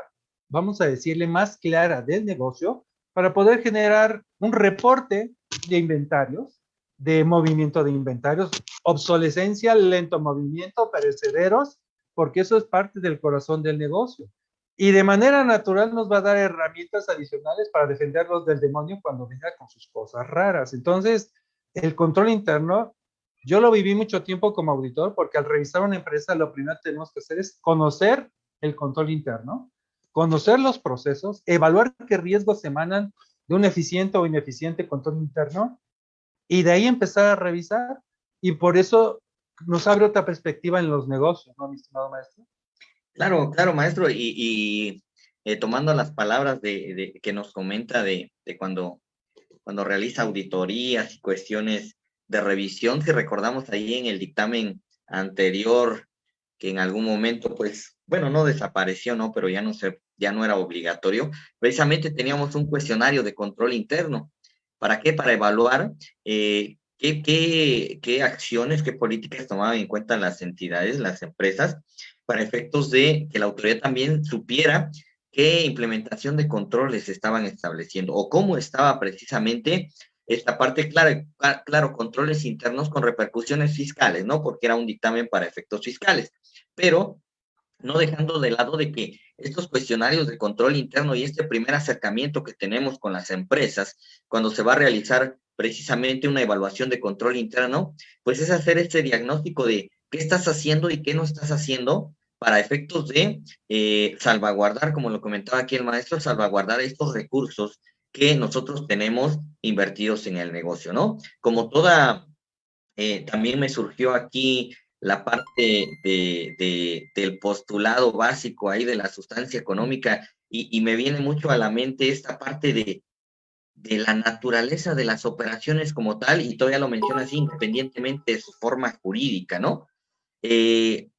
vamos a decirle, más clara del negocio para poder generar un reporte de inventarios, de movimiento de inventarios, obsolescencia, lento movimiento, perecederos, porque eso es parte del corazón del negocio y de manera natural nos va a dar herramientas adicionales para defenderlos del demonio cuando venga con sus cosas raras. Entonces, el control interno, yo lo viví mucho tiempo como auditor porque al revisar una empresa lo primero que tenemos que hacer es conocer el control interno, conocer los procesos, evaluar qué riesgos emanan de un eficiente o ineficiente control interno y de ahí empezar a revisar. Y por eso nos abre otra perspectiva en los negocios, ¿no, mi estimado maestro? Claro, claro, maestro, y, eh, tomando las palabras de, que nos comenta de, cuando cuando realiza auditorías y cuestiones de revisión, si recordamos ahí en el dictamen anterior, que en algún momento, pues, bueno, no desapareció, ¿no? Pero ya no se, ya no era obligatorio. Precisamente teníamos un cuestionario de control interno. ¿Para qué? Para evaluar eh, qué, qué, qué acciones, qué políticas tomaban en cuenta las entidades, las empresas, para efectos de que la autoridad también supiera qué implementación de controles estaban estableciendo o cómo estaba precisamente esta parte, claro, claro, controles internos con repercusiones fiscales, ¿no? Porque era un dictamen para efectos fiscales, pero no dejando de lado de que estos cuestionarios de control interno y este primer acercamiento que tenemos con las empresas, cuando se va a realizar precisamente una evaluación de control interno, pues es hacer este diagnóstico de qué estás haciendo y qué no estás haciendo para efectos de eh, salvaguardar, como lo comentaba aquí el maestro, salvaguardar estos recursos que nosotros tenemos invertidos en el negocio, ¿no? Como toda, eh, también me surgió aquí la parte de, del postulado básico ahí de la sustancia económica y, me viene mucho a la mente esta parte de, de la naturaleza de las operaciones como tal, y todavía lo menciona así, independientemente de su forma jurídica, ¿no? Eh,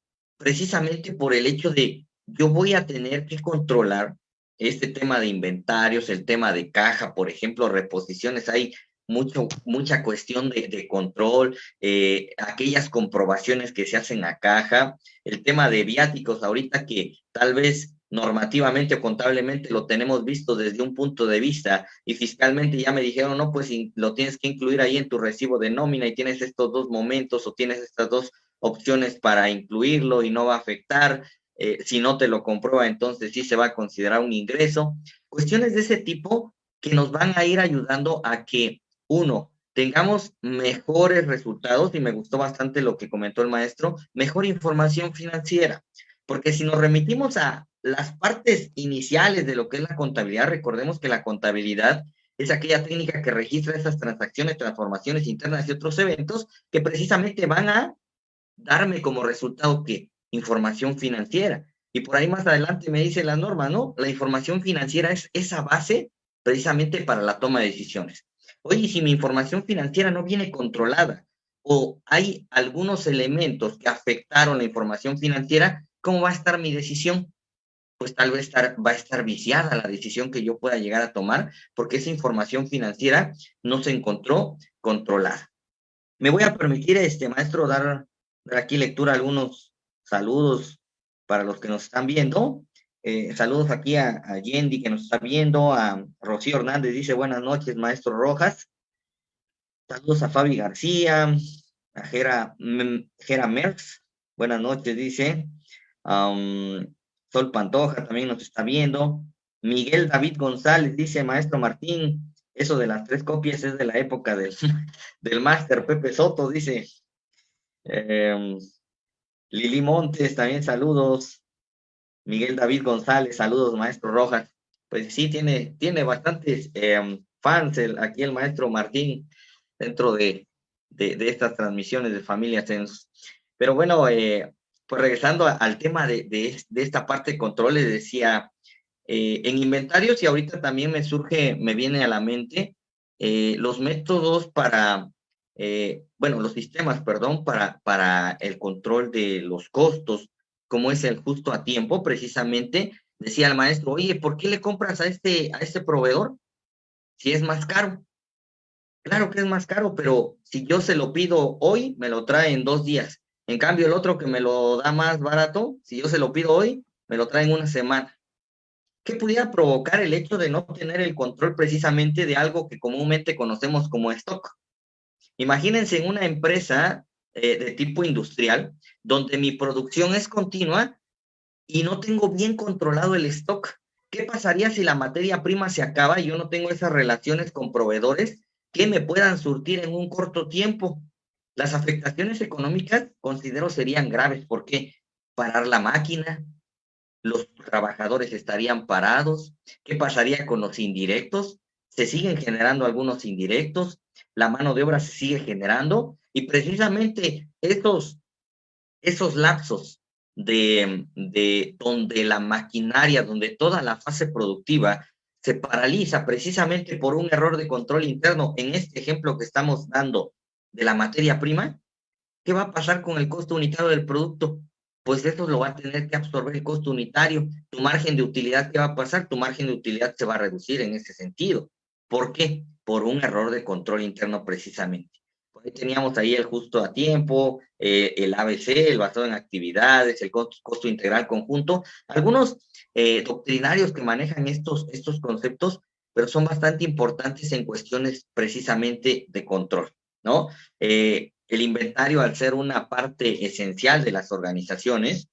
precisamente por el hecho de yo voy a tener que controlar este tema de inventarios, el tema de caja, por ejemplo, reposiciones, hay mucho, mucha cuestión de, control, eh, aquellas comprobaciones que se hacen a caja, el tema de viáticos, ahorita que tal vez normativamente o contablemente lo tenemos visto desde un punto de vista y fiscalmente ya me dijeron, no, pues lo tienes que incluir ahí en tu recibo de nómina y tienes estos dos momentos o tienes estas dos opciones para incluirlo y no va a afectar. Eh, si no te lo comprueba, entonces sí se va a considerar un ingreso. Cuestiones de ese tipo que nos van a ir ayudando a que, uno, tengamos mejores resultados, y me gustó bastante lo que comentó el maestro, mejor información financiera, porque si nos remitimos a las partes iniciales de lo que es la contabilidad, recordemos que la contabilidad es aquella técnica que registra esas transacciones, transformaciones internas y otros eventos que precisamente van a darme como resultado que información financiera. Y por ahí más adelante me dice la norma, ¿no? La información financiera es esa base precisamente para la toma de decisiones. Oye, si mi información financiera no viene controlada o hay algunos elementos que afectaron la información financiera, ¿cómo va a estar mi decisión? Pues tal vez estar, va a estar viciada la decisión que yo pueda llegar a tomar porque esa información financiera no se encontró controlada. Me voy a permitir, este maestro, dar aquí lectura algunos saludos para los que nos están viendo. Eh, saludos aquí a, Yendi que nos está viendo, a Rocío Hernández dice buenas noches, maestro Rojas. Saludos a Fabi García, a Jera, Jera Merckx, buenas noches, dice. Sol Pantoja también nos está viendo. Miguel David González dice, maestro Martín, eso de las tres copias es de la época del, <laughs> del máster Pepe Soto, dice. Eh, Lili Montes, también saludos. Miguel David González, saludos, maestro Rojas. Pues sí, tiene, tiene bastantes em, fans aquí el maestro Martín dentro de, de, estas transmisiones de familias. Pero bueno, eh, pues regresando al tema de, de, esta parte de controles, decía, eh, en inventarios y ahorita también me surge, me viene a la mente eh, los métodos para eh, bueno, los sistemas, perdón, para, para el control de los costos, como es el justo a tiempo, precisamente, decía el maestro, oye, ¿por qué le compras a este, a este proveedor si es más caro? Claro que es más caro, pero si yo se lo pido hoy, me lo trae en dos días. En cambio, el otro que me lo da más barato, si yo se lo pido hoy, me lo trae en una semana. ¿Qué pudiera provocar el hecho de no tener el control precisamente de algo que comúnmente conocemos como stock? Imagínense en una empresa eh, de tipo industrial donde mi producción es continua y no tengo bien controlado el stock. ¿Qué pasaría si la materia prima se acaba y yo no tengo esas relaciones con proveedores que me puedan surtir en un corto tiempo? Las afectaciones económicas considero serían graves porque parar la máquina, los trabajadores estarían parados, ¿qué pasaría con los indirectos? Se siguen generando algunos indirectos, la mano de obra se sigue generando y precisamente esos, lapsos de, de donde la maquinaria, donde toda la fase productiva se paraliza precisamente por un error de control interno en este ejemplo que estamos dando de la materia prima, ¿qué va a pasar con el costo unitario del producto? Pues eso lo va a tener que absorber el costo unitario. Tu margen de utilidad, ¿qué va a pasar? Tu margen de utilidad se va a reducir en ese sentido. ¿Por qué? Por un error de control interno precisamente. Por ahí teníamos ahí el justo a tiempo, eh, el ABC, el basado en actividades, el costo, integral conjunto, algunos eh, doctrinarios que manejan estos, estos conceptos, pero son bastante importantes en cuestiones precisamente de control, ¿no? Eh, el inventario, al ser una parte esencial de las organizaciones,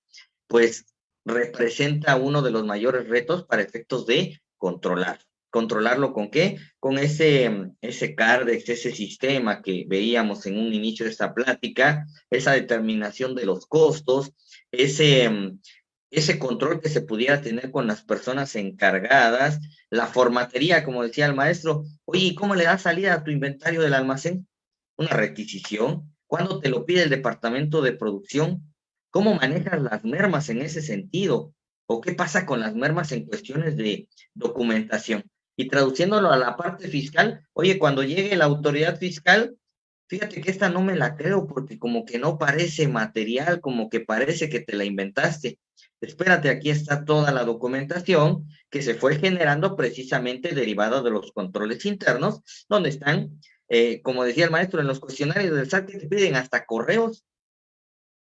pues representa uno de los mayores retos para efectos de controlar. ¿Controlarlo con qué? Con ese, ese CARDEX, ese sistema que veíamos en un inicio de esta plática, esa determinación de los costos, ese, ese control que se pudiera tener con las personas encargadas, la formatería, como decía el maestro, oye, ¿cómo le das salida a tu inventario del almacén? Una requisición. ¿Cuándo te lo pide el departamento de producción? ¿Cómo manejas las mermas en ese sentido? ¿O qué pasa con las mermas en cuestiones de documentación? Y traduciéndolo a la parte fiscal, oye, cuando llegue la autoridad fiscal, fíjate que esta no me la creo porque como que no parece material, como que parece que te la inventaste. Espérate, aquí está toda la documentación que se fue generando precisamente derivada de los controles internos, donde están, eh, como decía el maestro, en los cuestionarios del SAT que te piden hasta correos,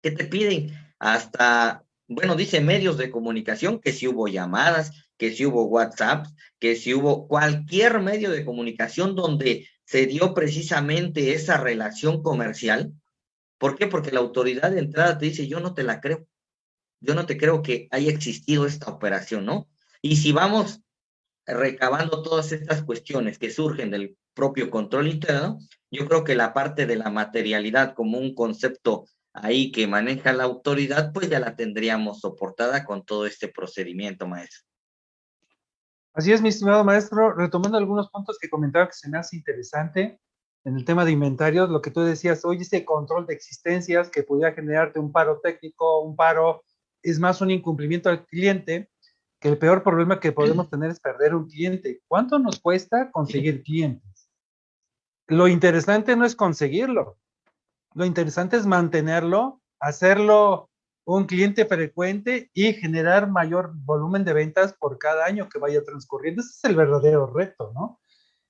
que te piden hasta, bueno, dice medios de comunicación, que si hubo llamadas, que si hubo WhatsApp, que si hubo cualquier medio de comunicación donde se dio precisamente esa relación comercial. ¿Por qué? Porque la autoridad de entrada te dice, yo no te la creo. Yo no te creo que haya existido esta operación, ¿no? Y si vamos recabando todas estas cuestiones que surgen del propio control interno, yo creo que la parte de la materialidad como un concepto ahí que maneja la autoridad, pues ya la tendríamos soportada con todo este procedimiento, maestro. Así es, mi estimado maestro, retomando algunos puntos que comentaba que se me hace interesante en el tema de inventarios, lo que tú decías, oye, ese control de existencias que pudiera generarte un paro técnico, un paro, es más un incumplimiento al cliente, que el peor problema que podemos <clears throat> tener es perder un cliente. ¿Cuánto nos cuesta conseguir clientes? Lo interesante no es conseguirlo, lo interesante es mantenerlo, hacerlo un cliente frecuente y generar mayor volumen de ventas por cada año que vaya transcurriendo. Ese es el verdadero reto, ¿no?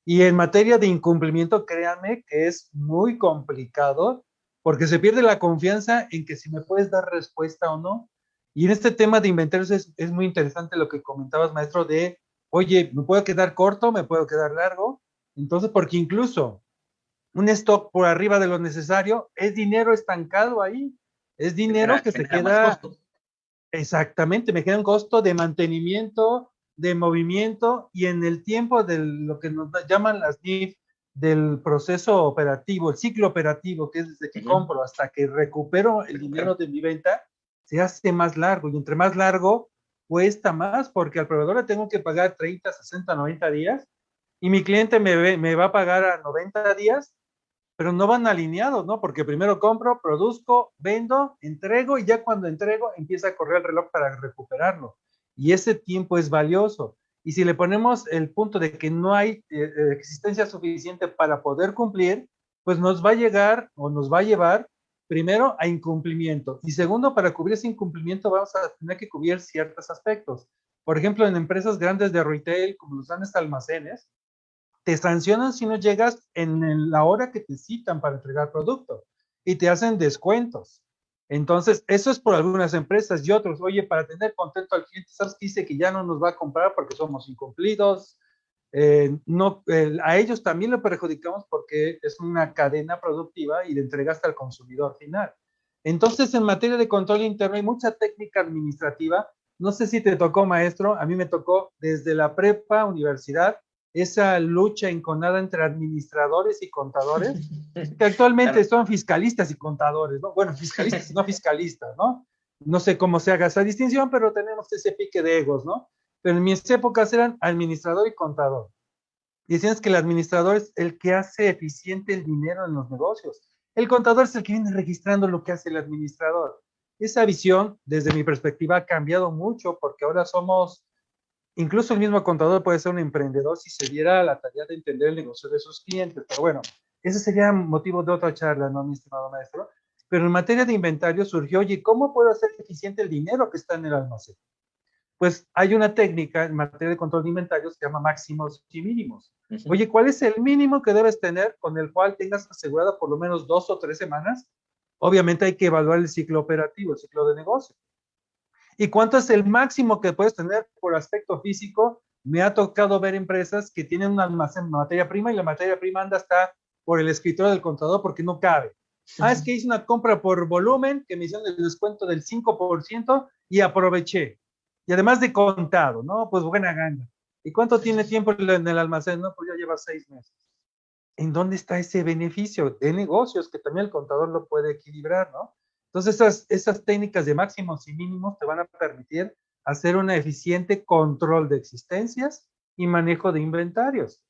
Y en materia de incumplimiento, créanme que es muy complicado porque se pierde la confianza en que si me puedes dar respuesta o no. Y en este tema de inventarios es, es muy interesante lo que comentabas, maestro, de, oye, me puedo quedar corto, me puedo quedar largo. Entonces, porque incluso un stock por arriba de lo necesario es dinero estancado ahí es dinero que se queda. Exactamente, me queda un costo de mantenimiento, de movimiento y en el tiempo de lo que nos llaman las NIF del proceso operativo, el ciclo operativo, que es desde que compro hasta que recupero el dinero de mi venta, se hace más largo y entre más largo cuesta más porque al proveedor le tengo que pagar 30, 60, 90 días y mi cliente me, me va a pagar a 90 días pero no van alineados, ¿no? Porque primero compro, produzco, vendo, entrego y ya cuando entrego empieza a correr el reloj para recuperarlo. Y ese tiempo es valioso. Y si le ponemos el punto de que no hay eh, eh, existencia suficiente para poder cumplir, pues nos va a llegar o nos va a llevar primero a incumplimiento y segundo, para cubrir ese incumplimiento vamos a tener que cubrir ciertos aspectos. Por ejemplo, en empresas grandes de retail, como los grandes almacenes, te sancionan si no llegas en la hora que te citan para entregar producto y te hacen descuentos. Entonces, eso es por algunas empresas y otros. Oye, para tener contento al cliente, ¿sabes que dice que ya no nos va a comprar porque somos incumplidos? Eh, no, a ellos también lo perjudicamos porque es una cadena productiva y de entrega hasta el consumidor final. Entonces, en materia de control interno hay mucha técnica administrativa. No sé si te tocó, maestro, a mí me tocó desde la prepa, universidad, esa lucha enconada entre administradores y contadores, <laughs> que actualmente son fiscalistas y contadores, ¿no? Bueno, fiscalistas y no fiscalistas, ¿no? No sé cómo se haga esa distinción, pero tenemos ese pique de egos, ¿no? Pero en mis épocas eran administrador y contador. Y decían que el administrador es el que hace eficiente el dinero en los negocios. El contador es el que viene registrando lo que hace el administrador. Esa visión, desde mi perspectiva, ha cambiado mucho porque ahora somos Incluso el mismo contador puede ser un emprendedor si se diera la tarea de entender el negocio de sus clientes. Pero bueno, ese sería motivo de otra charla, ¿no, mi estimado maestro? Pero en materia de inventario surgió, oye, ¿cómo puedo hacer eficiente el dinero que está en el almacén? Pues hay una técnica en materia de control de inventarios que se llama máximos y mínimos. Oye, ¿cuál es el mínimo que debes tener con el cual tengas asegurado por lo menos dos o tres semanas? Obviamente hay que evaluar el ciclo operativo, el ciclo de negocio. ¿Y cuánto es el máximo que puedes tener por aspecto físico? Me ha tocado ver empresas que tienen un almacén de materia prima y la materia prima anda hasta por el escritorio del contador porque no cabe. Ah, es que hice una compra por volumen que me hicieron el descuento del 5% y aproveché. Y además de contado, ¿no? Pues buena gana. ¿Y cuánto tiene tiempo en el almacén? No, pues ya lleva seis meses. ¿En dónde está ese beneficio de negocios que también el contador lo puede equilibrar, ¿no? Entonces, esas, esas técnicas de máximos y mínimos te van a permitir hacer un eficiente control de existencias y manejo de inventarios.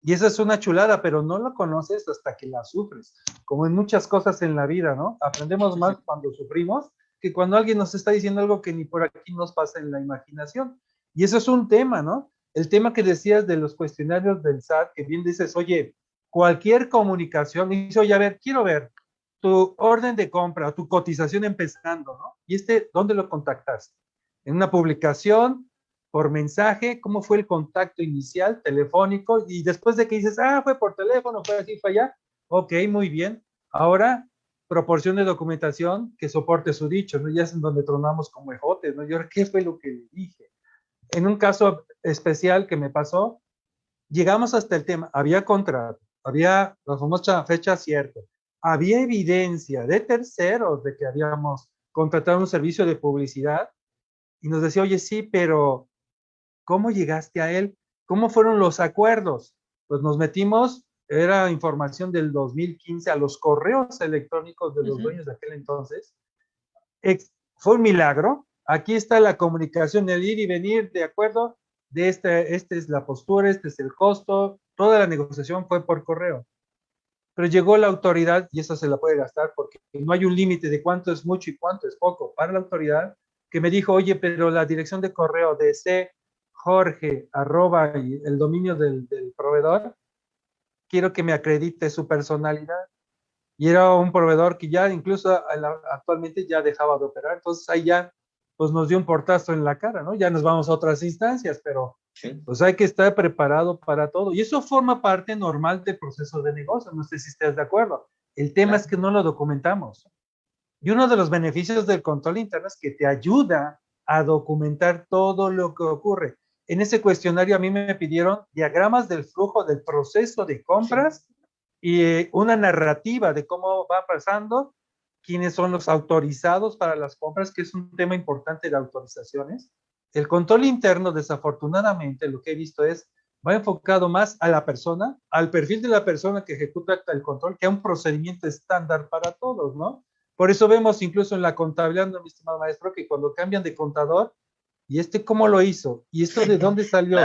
Y esa es una chulada, pero no lo conoces hasta que la sufres, como en muchas cosas en la vida, ¿no? Aprendemos más cuando sufrimos que cuando alguien nos está diciendo algo que ni por aquí nos pasa en la imaginación. Y eso es un tema, ¿no? El tema que decías de los cuestionarios del SAT, que bien dices, oye, cualquier comunicación, dice, oye, a ver, quiero ver, tu orden de compra o tu cotización empezando, ¿no? Y este, ¿dónde lo contactaste? En una publicación, por mensaje, ¿cómo fue el contacto inicial, telefónico? Y después de que dices, ah, fue por teléfono, fue así, fue allá, ok, muy bien. Ahora, proporción de documentación que soporte su dicho, ¿no? Ya es en donde tronamos como ejotes, ¿no? Yo, ¿qué fue lo que dije? En un caso especial que me pasó, llegamos hasta el tema, había contrato, había la famosa fecha cierta, había evidencia de terceros de que habíamos contratado un servicio de publicidad y nos decía, oye, sí, pero ¿cómo llegaste a él? ¿Cómo fueron los acuerdos? Pues nos metimos, era información del 2015 a los correos electrónicos de los dueños de aquel entonces. fue un milagro. Aquí está la comunicación, el ir y venir, de acuerdo, de este, esta es la postura, este es el costo, toda la negociación fue por correo pero llegó la autoridad y esa se la puede gastar porque no hay un límite de cuánto es mucho y cuánto es poco para la autoridad que me dijo, oye, pero la dirección de correo de C Jorge arroba el dominio del, del proveedor, quiero que me acredite su personalidad. Y era un proveedor que ya incluso actualmente ya dejaba de operar, entonces ahí ya pues nos dio un portazo en la cara, ¿no? Ya nos vamos a otras instancias, pero pues hay que estar preparado para todo. Y eso forma parte normal del proceso de negocio. No sé si estás de acuerdo. El tema es que no lo documentamos. Y uno de los beneficios del control interno es que te ayuda a documentar todo lo que ocurre. En ese cuestionario a mí me pidieron diagramas del flujo del proceso de compras y eh, una narrativa de cómo va pasando, quiénes son los autorizados para las compras, que es un tema importante de autorizaciones el control interno, desafortunadamente, lo que he visto es, va enfocado más a la persona, al perfil de la persona que ejecuta el control, que a un procedimiento estándar para todos, ¿no? Por eso vemos incluso en la contabilidad, mi estimado maestro, que cuando cambian de contador, ¿y este cómo lo hizo? ¿Y esto de <laughs> dónde salió?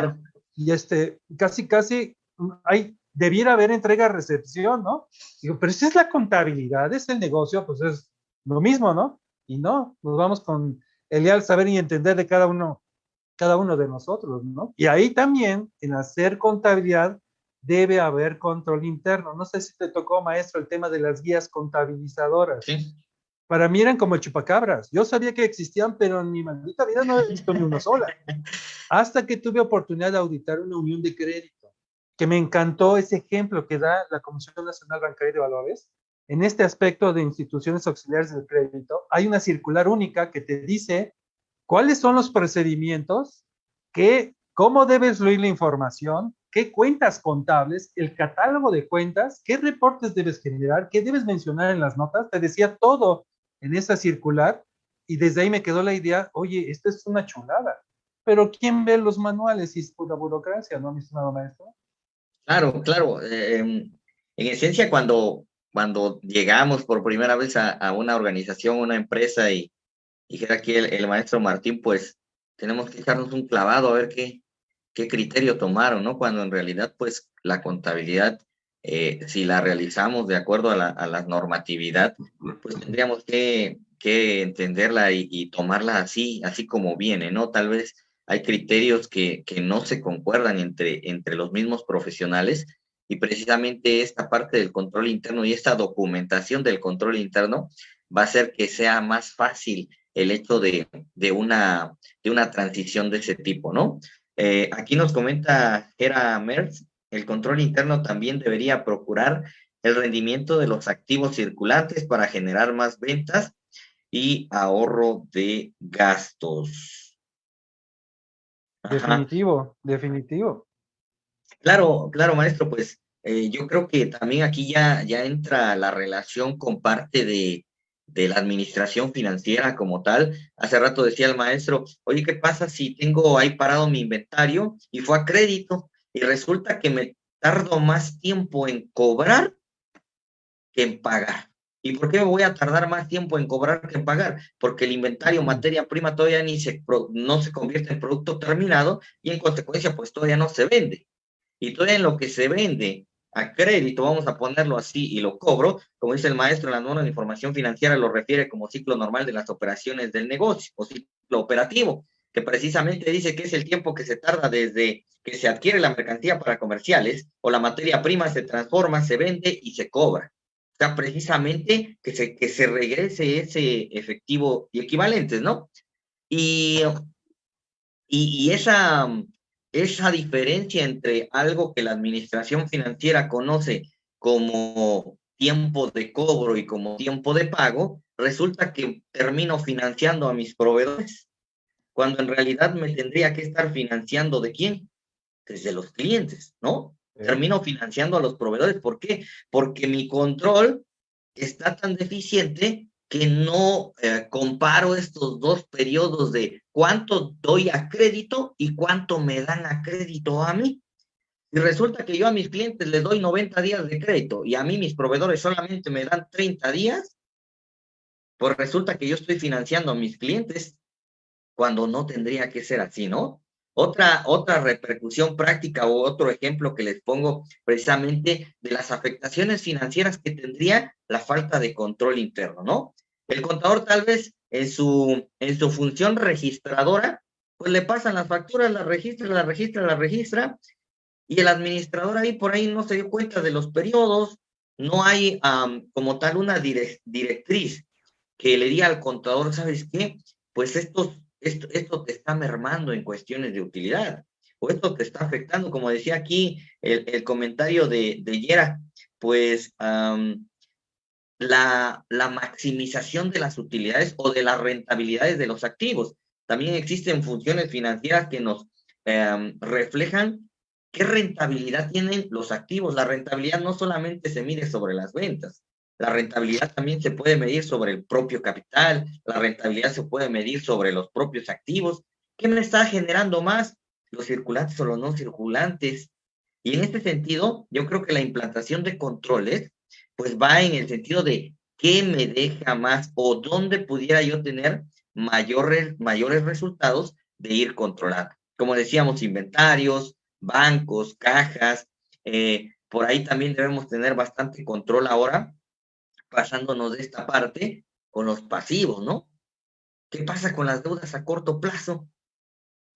Y este, casi, casi, hay, debiera haber entrega-recepción, ¿no? Digo, pero si es la contabilidad, es el negocio, pues es lo mismo, ¿no? Y no, nos vamos con el leal saber y entender de cada uno, cada uno de nosotros, ¿no? Y ahí también, en hacer contabilidad, debe haber control interno. No sé si te tocó, maestro, el tema de las guías contabilizadoras. Sí. Para mí eran como chupacabras. Yo sabía que existían, pero en mi maldita vida no he visto ni una sola. <laughs> Hasta que tuve oportunidad de auditar una unión de crédito, que me encantó ese ejemplo que da la Comisión Nacional Bancaria de Valores, en este aspecto de instituciones auxiliares del crédito, hay una circular única que te dice cuáles son los procedimientos, que, cómo debes fluir la información, qué cuentas contables, el catálogo de cuentas, qué reportes debes generar, qué debes mencionar en las notas. Te decía todo en esa circular y desde ahí me quedó la idea, oye, esta es una chulada. Pero ¿quién ve los manuales y es pura burocracia, no, mi estimado maestro? Claro, claro. Eh, en esencia, cuando cuando llegamos por primera vez a, una organización, una empresa y dijera aquí el, maestro Martín, pues tenemos que echarnos un clavado a ver qué, qué criterio tomaron, ¿no? Cuando en realidad, pues la contabilidad, eh, si la realizamos de acuerdo a la, normatividad, pues tendríamos que, que entenderla y, y, tomarla así, así como viene, ¿no? Tal vez hay criterios que, que no se concuerdan entre, entre los mismos profesionales y precisamente esta parte del control interno y esta documentación del control interno va a hacer que sea más fácil el hecho de, de, una, de una transición de ese tipo, ¿no? Eh, aquí nos comenta Gera Merz, el control interno también debería procurar el rendimiento de los activos circulantes para generar más ventas y ahorro de gastos. Definitivo, definitivo. Claro, claro, maestro, pues eh, yo creo que también aquí ya, ya entra la relación con parte de, de la administración financiera como tal. Hace rato decía el maestro, oye, ¿qué pasa si tengo ahí parado mi inventario y fue a crédito y resulta que me tardo más tiempo en cobrar que en pagar? ¿Y por qué me voy a tardar más tiempo en cobrar que en pagar? Porque el inventario, materia prima, todavía ni se, no se convierte en producto terminado y en consecuencia, pues todavía no se vende. Y todavía en lo que se vende a crédito, vamos a ponerlo así, y lo cobro, como dice el maestro en la norma de información financiera, lo refiere como ciclo normal de las operaciones del negocio o ciclo operativo, que precisamente dice que es el tiempo que se tarda desde que se adquiere la mercancía para comerciales o la materia prima se transforma, se vende y se cobra. Sea, precisamente que se, que se regrese ese efectivo y equivalentes, ¿no? Y, y, y esa esa diferencia entre algo que la administración financiera conoce como tiempo de cobro y como tiempo de pago, resulta que termino financiando a mis proveedores, cuando en realidad me tendría que estar financiando de quién? Desde los clientes, ¿no? Termino financiando a los proveedores. ¿Por qué? Porque mi control está tan deficiente que no eh, comparo estos dos periodos de cuánto doy a crédito y cuánto me dan a crédito a mí. Y resulta que yo a mis clientes les doy 90 días de crédito y a mí mis proveedores solamente me dan 30 días, pues resulta que yo estoy financiando a mis clientes cuando no tendría que ser así, ¿no? Otra, otra repercusión práctica o otro ejemplo que les pongo precisamente de las afectaciones financieras que tendría la falta de control interno, ¿no? El contador tal vez en su, en su función registradora, pues le pasan las facturas, las registra, las registra, las registra, y el administrador ahí por ahí no se dio cuenta de los periodos, no hay como tal una directriz que le diga al contador, ¿sabes qué? Pues esto, esto, te está mermando en cuestiones de utilidad, o esto te está afectando, como decía aquí el, el comentario de, de Yera, pues la, la maximización de las utilidades o de las rentabilidades de los activos. También existen funciones financieras que nos em, reflejan qué rentabilidad tienen los activos. La rentabilidad no solamente se mide sobre las ventas, la rentabilidad también se puede medir sobre el propio capital, la rentabilidad se puede medir sobre los propios activos. ¿Qué me está generando más? ¿Los circulantes o los no circulantes? Y en este sentido, yo creo que la implantación de controles, pues va en el sentido de qué me deja más o dónde pudiera yo tener mayores, mayores resultados de ir controlando. Como decíamos, inventarios, bancos, cajas, eh, por ahí también debemos tener bastante control ahora pasándonos de esta parte con los pasivos, ¿no? ¿Qué pasa con las deudas a corto plazo?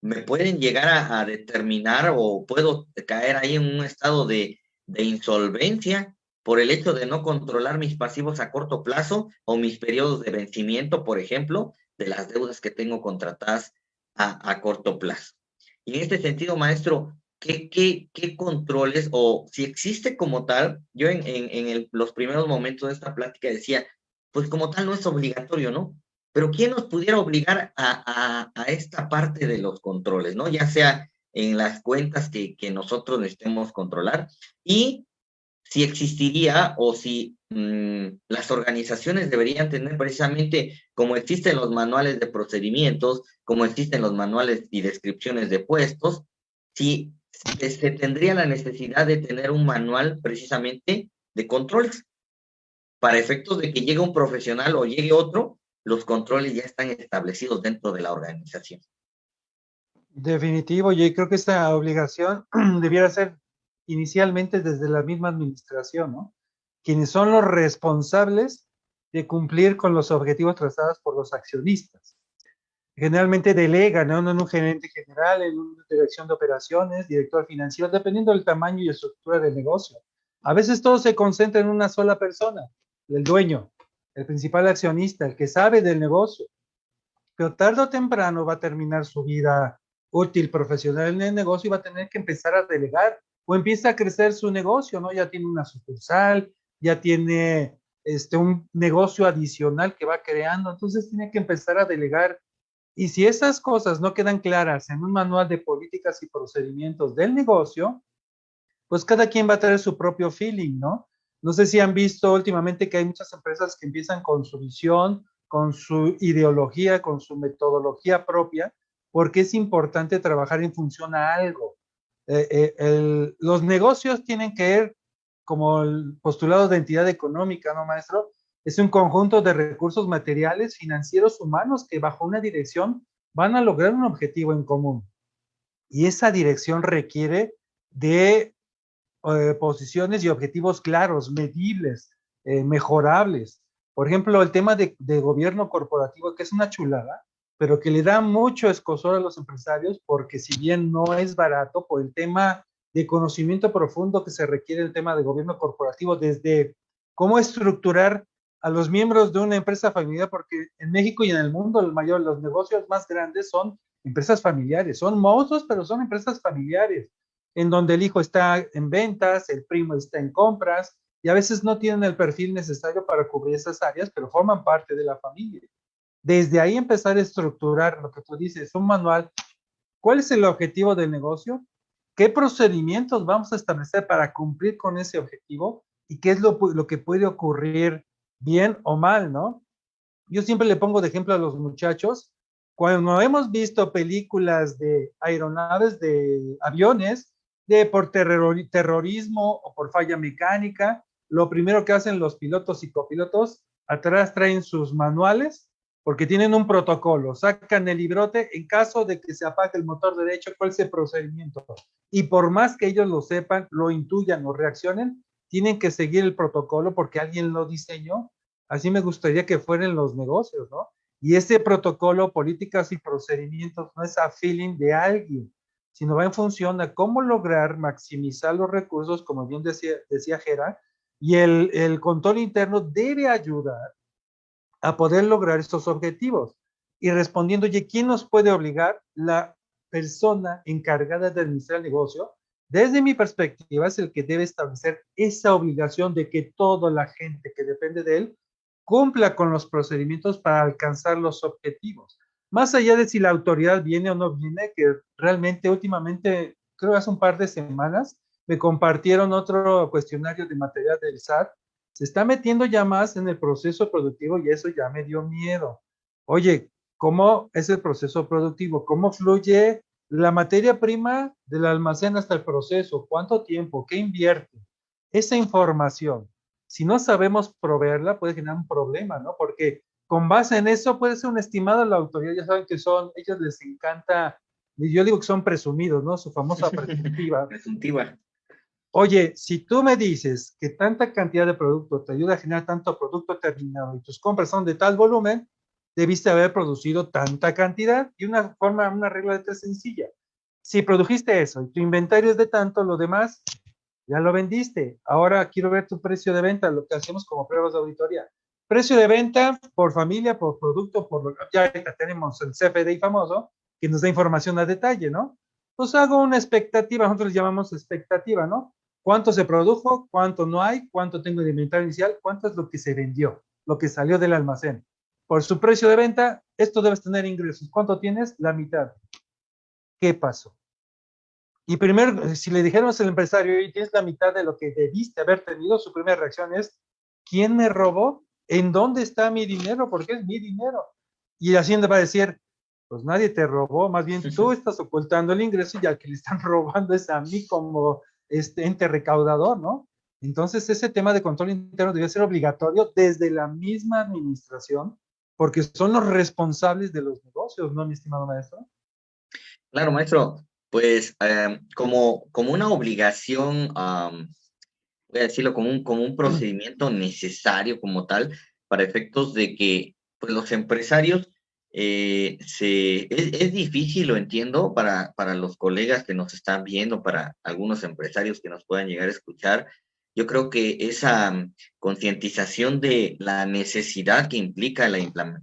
Me pueden llegar a, determinar o puedo caer ahí en un estado de, de, insolvencia por el hecho de no controlar mis pasivos a corto plazo o mis periodos de vencimiento, por ejemplo, de las deudas que tengo contratadas a, a corto plazo. Y en este sentido, maestro, ¿qué, qué, qué controles o si existe como tal? Yo en, en, los primeros momentos de esta plática decía, pues como tal no es obligatorio, ¿no? Pero ¿quién nos pudiera obligar a, a, a esta parte de los controles, ¿no? Ya sea en las cuentas que, que nosotros necesitemos controlar y si existiría o si mmm, las organizaciones deberían tener precisamente como existen los manuales de procedimientos, como existen los manuales y descripciones de puestos, si se tendría la necesidad de tener un manual precisamente de controles. Para efectos de que llegue un profesional o llegue otro, los controles ya están establecidos dentro de la organización. Definitivo, yo creo que esta obligación <clears throat> debiera ser inicialmente desde la misma administración, ¿no? Quienes son los responsables de cumplir con los objetivos trazados por los accionistas. Generalmente delegan ¿no? en un gerente general, en una dirección de operaciones, director financiero, dependiendo del tamaño y estructura del negocio. A veces todo se concentra en una sola persona, el dueño, el principal accionista, el que sabe del negocio. Pero tarde o temprano va a terminar su vida útil profesional en el negocio y va a tener que empezar a delegar o empieza a crecer su negocio, ¿no? Ya tiene una sucursal, ya tiene este, un negocio adicional que va creando, entonces tiene que empezar a delegar. Y si esas cosas no quedan claras en un manual de políticas y procedimientos del negocio, pues cada quien va a tener su propio feeling, ¿no? No sé si han visto últimamente que hay muchas empresas que empiezan con su visión, con su ideología, con su metodología propia, porque es importante trabajar en función a algo. Eh, eh, los negocios tienen que ver como el postulado de entidad económica, ¿no, maestro? Es un conjunto de recursos materiales, financieros, humanos que bajo una dirección van a lograr un objetivo en común. Y esa dirección requiere de eh, posiciones y objetivos claros, medibles, mejorables. Por ejemplo, el tema de, de, gobierno corporativo, que es una chulada, pero que le da mucho escosor a los empresarios porque si bien no es barato por el tema de conocimiento profundo que se requiere el tema de gobierno corporativo, desde cómo estructurar a los miembros de una empresa familiar, porque en México y en el mundo el mayor, los negocios más grandes son empresas familiares, son monstruos, pero son empresas familiares, en donde el hijo está en ventas, el primo está en compras, y a veces no tienen el perfil necesario para cubrir esas áreas, pero forman parte de la familia. Desde ahí empezar a estructurar lo que tú dices, un manual. ¿Cuál es el objetivo del negocio? ¿Qué procedimientos vamos a establecer para cumplir con ese objetivo? ¿Y qué es lo, lo que puede ocurrir bien o mal, no? Yo siempre le pongo de ejemplo a los muchachos, cuando hemos visto películas de aeronaves, de aviones, de por terrorismo o por falla mecánica, lo primero que hacen los pilotos y copilotos, atrás traen sus manuales porque tienen un protocolo, sacan el librote en caso de que se apague el motor derecho, cuál es el procedimiento. Y por más que ellos lo sepan, lo intuyan o reaccionen, tienen que seguir el protocolo porque alguien lo diseñó. Así me gustaría que fueran los negocios, ¿no? Y ese protocolo, políticas y procedimientos no es a feeling de alguien, sino va en función a cómo lograr maximizar los recursos, como bien decía, decía Gera, y el, el control interno debe ayudar a poder lograr estos objetivos. Y respondiendo, oye, ¿quién nos puede obligar? La persona encargada de administrar el negocio, desde mi perspectiva, es el que debe establecer esa obligación de que toda la gente que depende de él cumpla con los procedimientos para alcanzar los objetivos. Más allá de si la autoridad viene o no viene, que realmente últimamente, creo hace un par de semanas, me compartieron otro cuestionario de material del SAT se está metiendo ya más en el proceso productivo y eso ya me dio miedo. Oye, ¿cómo es el proceso productivo? ¿Cómo fluye la materia prima del almacén hasta el proceso? ¿Cuánto tiempo? ¿Qué invierte? Esa información, si no sabemos proveerla, puede generar un problema, ¿no? Porque con base en eso puede ser un estimado la autoridad, ya saben que son, ellos les encanta, yo digo que son presumidos, ¿no? Su famosa <laughs> presuntiva. presuntiva. Oye, si tú me dices que tanta cantidad de producto te ayuda a generar tanto producto terminado y tus compras son de tal volumen, debiste haber producido tanta cantidad y una forma, una regla de tres sencilla. Si produjiste eso y tu inventario es de tanto, lo demás ya lo vendiste. Ahora quiero ver tu precio de venta, lo que hacemos como pruebas de auditoría. Precio de venta por familia, por producto, por ya tenemos el CFDI famoso que nos da información a detalle, ¿no? Pues hago una expectativa, nosotros llamamos expectativa, ¿no? cuánto se produjo, cuánto no hay, cuánto tengo de inventario inicial, cuánto es lo que se vendió, lo que salió del almacén. Por su precio de venta, esto debes tener ingresos. ¿Cuánto tienes? La mitad. ¿Qué pasó? Y primero, si le dijéramos al empresario, y tienes la mitad de lo que debiste haber tenido, su primera reacción es, ¿quién me robó? ¿En dónde está mi dinero? Porque es mi dinero. Y Hacienda va a decir, pues nadie te robó, más bien tú estás ocultando el ingreso y al que le están <laughs> robando es a mí como este ente recaudador, ¿no? Entonces, ese tema de control interno debe ser obligatorio desde la misma administración, porque son los responsables de los negocios, ¿no, mi estimado maestro? Claro, maestro. Pues em, como, como una obligación, voy a decirlo, como un, como un procedimiento necesario como tal, para efectos de que pues, los empresarios eh, se, es, difícil, lo entiendo, para, para los colegas que nos están viendo, para algunos empresarios que nos puedan llegar a escuchar. Yo creo que esa mm, concientización de la necesidad que implica la,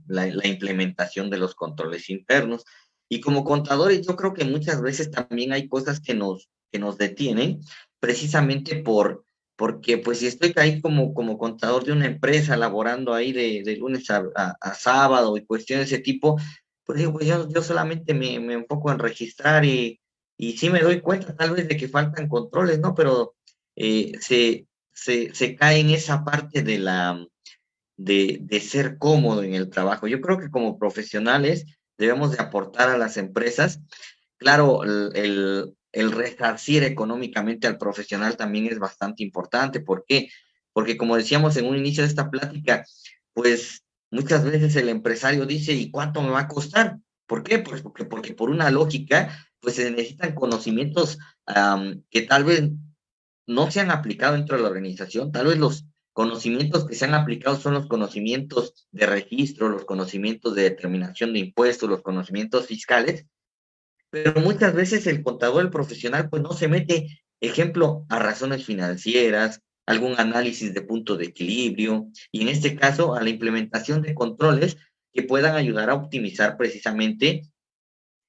la, implementación de los controles internos. Y como contadores, yo creo que muchas veces también hay cosas que nos, que nos detienen precisamente por, porque pues si estoy ahí como, como contador de una empresa, laborando ahí de, de lunes a, a, sábado y cuestiones de ese tipo, pues digo, pues yo, yo solamente me, me, enfoco en registrar y, y sí me doy cuenta tal vez de que faltan controles, ¿no? Pero eh, se, se, se, cae en esa parte de la de, de ser cómodo en el trabajo. Yo creo que como profesionales debemos de aportar a las empresas, claro, el, el resarcir económicamente al profesional también es bastante importante. ¿Por qué? Porque como decíamos en un inicio de esta plática, pues muchas veces el empresario dice, ¿y cuánto me va a costar? ¿Por qué? Pues porque, porque por una lógica, pues se necesitan conocimientos que tal vez no se han aplicado dentro de la organización, tal vez los conocimientos que se han aplicado son los conocimientos de registro, los conocimientos de determinación de impuestos, los conocimientos fiscales, pero muchas veces el contador, el profesional, pues no se mete, ejemplo, a razones financieras, algún análisis de punto de equilibrio, y en este caso a la implementación de controles que puedan ayudar a optimizar precisamente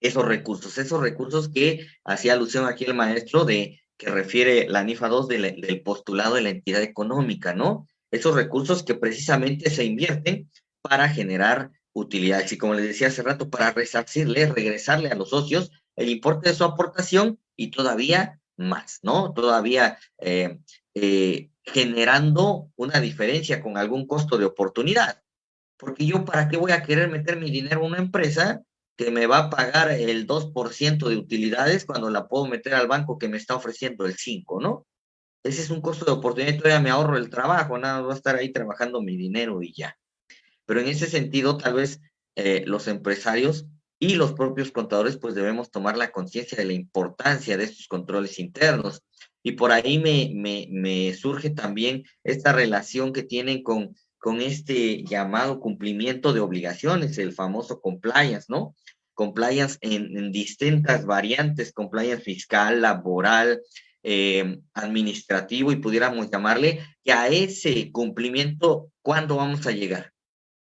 esos recursos, esos recursos que hacía alusión aquí el maestro de que refiere la NIFA 2 del postulado de la entidad económica, ¿no? Esos recursos que precisamente se invierten para generar utilidades. Y como les decía hace rato, para resarcirle, regresarle a los socios el importe de su aportación y todavía más, ¿no? Todavía eh, eh, generando una diferencia con algún costo de oportunidad. Porque yo, ¿para qué voy a querer meter mi dinero en una empresa que me va a pagar el 2% de utilidades cuando la puedo meter al banco que me está ofreciendo el 5%, ¿no? Ese es un costo de oportunidad y todavía me ahorro el trabajo, nada, va a estar ahí trabajando mi dinero y ya. Pero en ese sentido, tal vez eh, los empresarios y los propios contadores, pues debemos tomar la conciencia de la importancia de estos controles internos. Y por ahí me, surge también esta relación que tienen con, con este llamado cumplimiento de obligaciones, el famoso compliance, ¿no? Compliance en, distintas variantes, compliance fiscal, laboral, eh, administrativo y pudiéramos llamarle, que a ese cumplimiento, ¿cuándo vamos a llegar?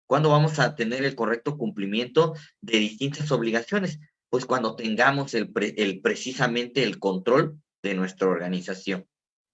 ¿Cuándo vamos a tener el correcto cumplimiento de distintas obligaciones? Pues cuando tengamos el, el precisamente el control de nuestra organización.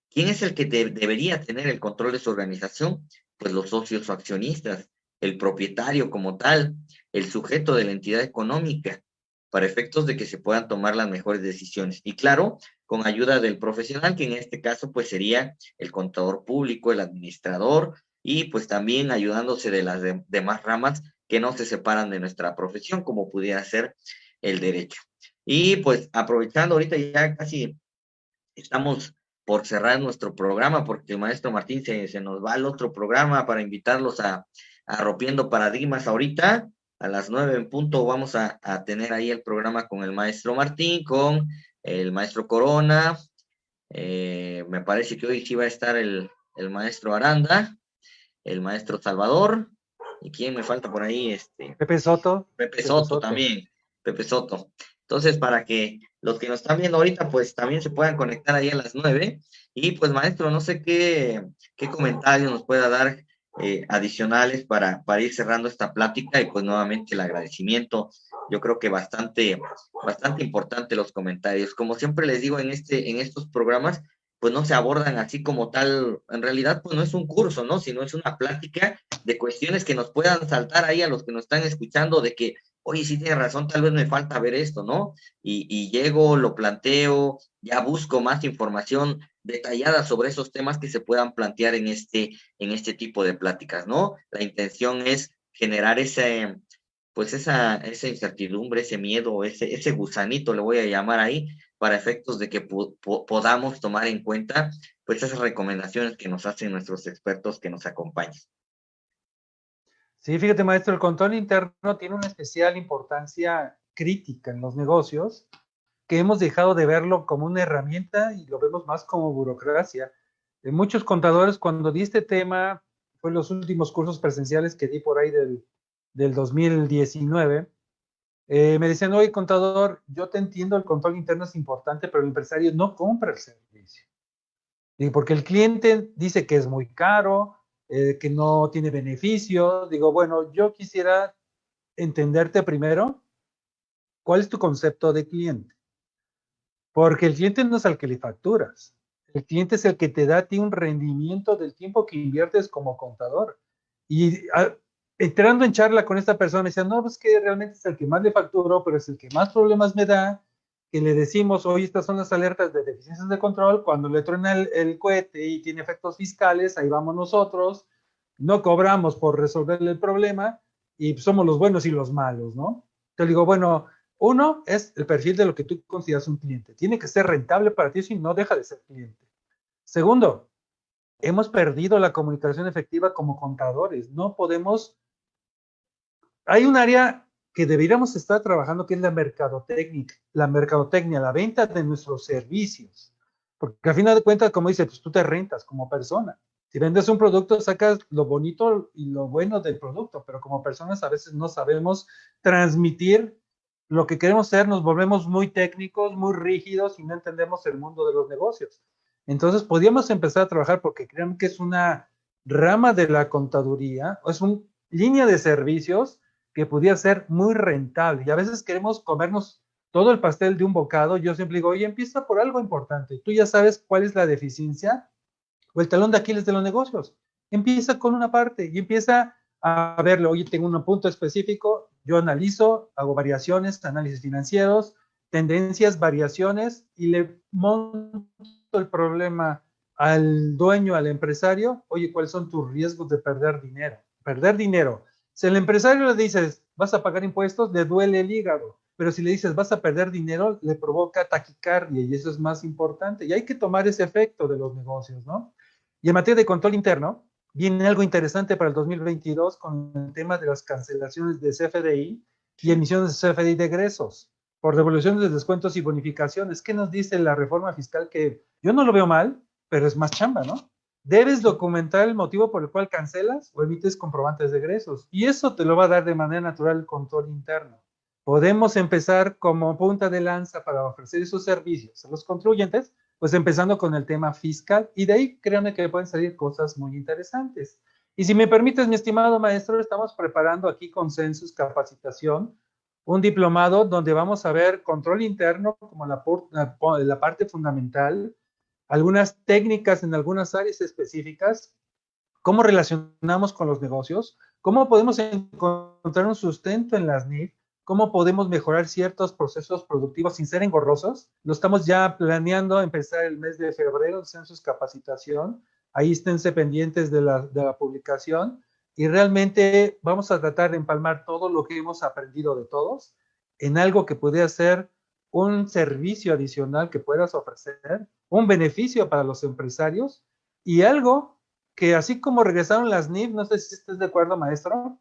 ¿Quién es el que debería tener el control de su organización? Pues los socios o accionistas, el propietario como tal, el sujeto de la entidad económica, para efectos de que se puedan tomar las mejores decisiones. Y claro, con ayuda del profesional, que en este caso pues sería el contador público, el administrador, y pues también ayudándose de las demás ramas que no se separan de nuestra profesión, como pudiera ser el derecho. Y pues aprovechando ahorita ya casi estamos por cerrar nuestro programa, porque el maestro Martín se, se nos va al otro programa para invitarlos a, a Rompiendo Paradigmas ahorita. A las nueve en punto vamos a, a, tener ahí el programa con el maestro Martín, con el maestro Corona. Eh, me parece que hoy sí va a estar el, el maestro Aranda el maestro Salvador, y quién me falta por ahí, este. Pepe Soto. Pepe Soto, también, Pepe Soto. Entonces, para que los que nos están viendo ahorita, pues también se puedan conectar ahí a las nueve. Y pues, maestro, no sé qué, qué comentarios nos pueda dar eh, adicionales para, para ir cerrando esta plática y pues nuevamente el agradecimiento. Yo creo que bastante, bastante importante los comentarios. Como siempre les digo en, este, en estos programas, pues no se abordan así como tal, en realidad pues no es un curso, ¿no? Sino es una plática de cuestiones que nos puedan saltar ahí a los que nos están escuchando de que, oye, sí tiene razón, tal vez me falta ver esto, ¿no? Y, llego, lo planteo, ya busco más información detallada sobre esos temas que se puedan plantear en este, en este tipo de pláticas, ¿no? La intención es generar ese, pues esa, esa incertidumbre, ese miedo, ese, ese gusanito, le voy a llamar ahí, para efectos de que podamos tomar en cuenta pues esas recomendaciones que nos hacen nuestros expertos que nos acompañan. Sí, fíjate maestro, el control interno tiene una especial importancia crítica en los negocios, que hemos dejado de verlo como una herramienta y lo vemos más como burocracia. En muchos contadores, cuando di este tema, fue los últimos cursos presenciales que di por ahí del del 2019, eh, me decían, oye, contador, yo te entiendo, el control interno es importante, pero el empresario no compra el servicio. Digo, porque el cliente dice que es muy caro, eh, que no tiene beneficio. Digo, bueno, yo quisiera entenderte primero, ¿cuál es tu concepto de cliente? Porque el cliente no es al que le facturas. El cliente es el que te da a ti un rendimiento del tiempo que inviertes como contador. Y entrando en charla con esta persona, decía, no, pues que realmente es el que más le facturo, pero es el que más problemas me da, que le decimos, hoy estas son las alertas de deficiencias de control, cuando le truena el, el cohete y tiene efectos fiscales, ahí vamos nosotros, no cobramos por resolverle el problema y somos los buenos y los malos, ¿no? Te digo, bueno, uno es el perfil de lo que tú consideras un cliente. Tiene que ser rentable para ti si no deja de ser cliente. Segundo, hemos perdido la comunicación efectiva como contadores. No podemos... Hay un área que deberíamos estar trabajando que es la mercadotecnia, la mercadotecnia, la venta de nuestros servicios. Porque al final de cuentas, como dice, pues tú te rentas como persona. Si vendes un producto, sacas lo bonito y lo bueno del producto, pero como personas a veces no sabemos transmitir lo que queremos ser, nos volvemos muy técnicos, muy rígidos y no entendemos el mundo de los negocios. Entonces, podríamos empezar a trabajar porque crean que es una rama de la contaduría, o es una línea de servicios que pudiera ser muy rentable. Y a veces queremos comernos todo el pastel de un bocado. Yo siempre digo, oye, empieza por algo importante. Tú ya sabes cuál es la deficiencia o el talón de Aquiles de los negocios. Empieza con una parte y empieza a verlo. Oye, tengo un punto específico, yo analizo, hago variaciones, análisis financieros, tendencias, variaciones y le monto el problema al dueño, al empresario. Oye, ¿cuáles son tus riesgos de perder dinero? Perder dinero. Si el empresario le dices, vas a pagar impuestos, le duele el hígado. Pero si le dices, vas a perder dinero, le provoca taquicardia y eso es más importante. Y hay que tomar ese efecto de los negocios, ¿no? Y en materia de control interno, viene algo interesante para el 2022 con el tema de las cancelaciones de CFDI y emisiones de CFDI de egresos por devoluciones de descuentos y bonificaciones. ¿Qué nos dice la reforma fiscal? Que yo no lo veo mal, pero es más chamba, ¿no? Debes documentar el motivo por el cual cancelas o emites comprobantes de egresos. Y eso te lo va a dar de manera natural el control interno. Podemos empezar como punta de lanza para ofrecer esos servicios a los contribuyentes pues empezando con el tema fiscal y de ahí créanme que pueden salir cosas muy interesantes. Y si me permites, mi estimado maestro, estamos preparando aquí consensus capacitación, un diplomado donde vamos a ver control interno como la parte fundamental, algunas técnicas en algunas áreas específicas, cómo relacionamos con los negocios, cómo podemos encontrar un sustento en las NIF, cómo podemos mejorar ciertos procesos productivos sin ser engorrosos. Lo estamos ya planeando empezar el mes de febrero en Census Capacitación. Ahí esténse pendientes de la, de la publicación y realmente vamos a tratar de empalmar todo lo que hemos aprendido de todos en algo que pudiera ser un servicio adicional que puedas ofrecer, un beneficio para los empresarios y algo que así como regresaron las NIF, no sé si estás de acuerdo, maestro,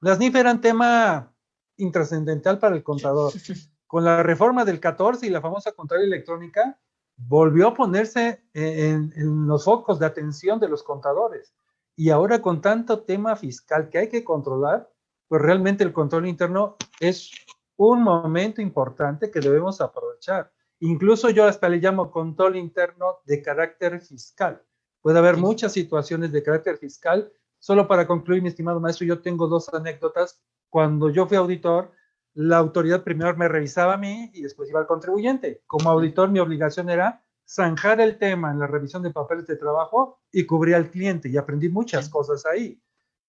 las NIF eran tema intrascendental para el contador. <laughs> Con la reforma del 14 y la famosa contabilidad electrónica, volvió a ponerse en, los focos de atención de los contadores. Y ahora con tanto tema fiscal que hay que controlar, pues realmente el control interno es un momento importante que debemos aprovechar. Incluso yo hasta le llamo control interno de carácter fiscal. Puede haber muchas situaciones de carácter fiscal. Solo para concluir, mi estimado maestro, yo tengo dos anécdotas cuando yo fui auditor, la autoridad primero me revisaba a mí y después iba al contribuyente. Como auditor, mi obligación era zanjar el tema en la revisión de papeles de trabajo y cubrir al cliente y aprendí muchas cosas ahí.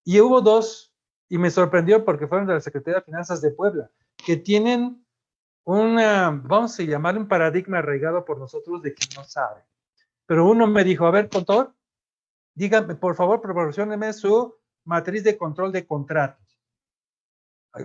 Y hubo dos, y me sorprendió porque fueron de la Secretaría de Finanzas de Puebla, que tienen una, vamos a llamar un paradigma arraigado por nosotros de que no sabe. Pero uno me dijo, a ver, contador, dígame, por favor, proporcioneme su matriz de control de contratos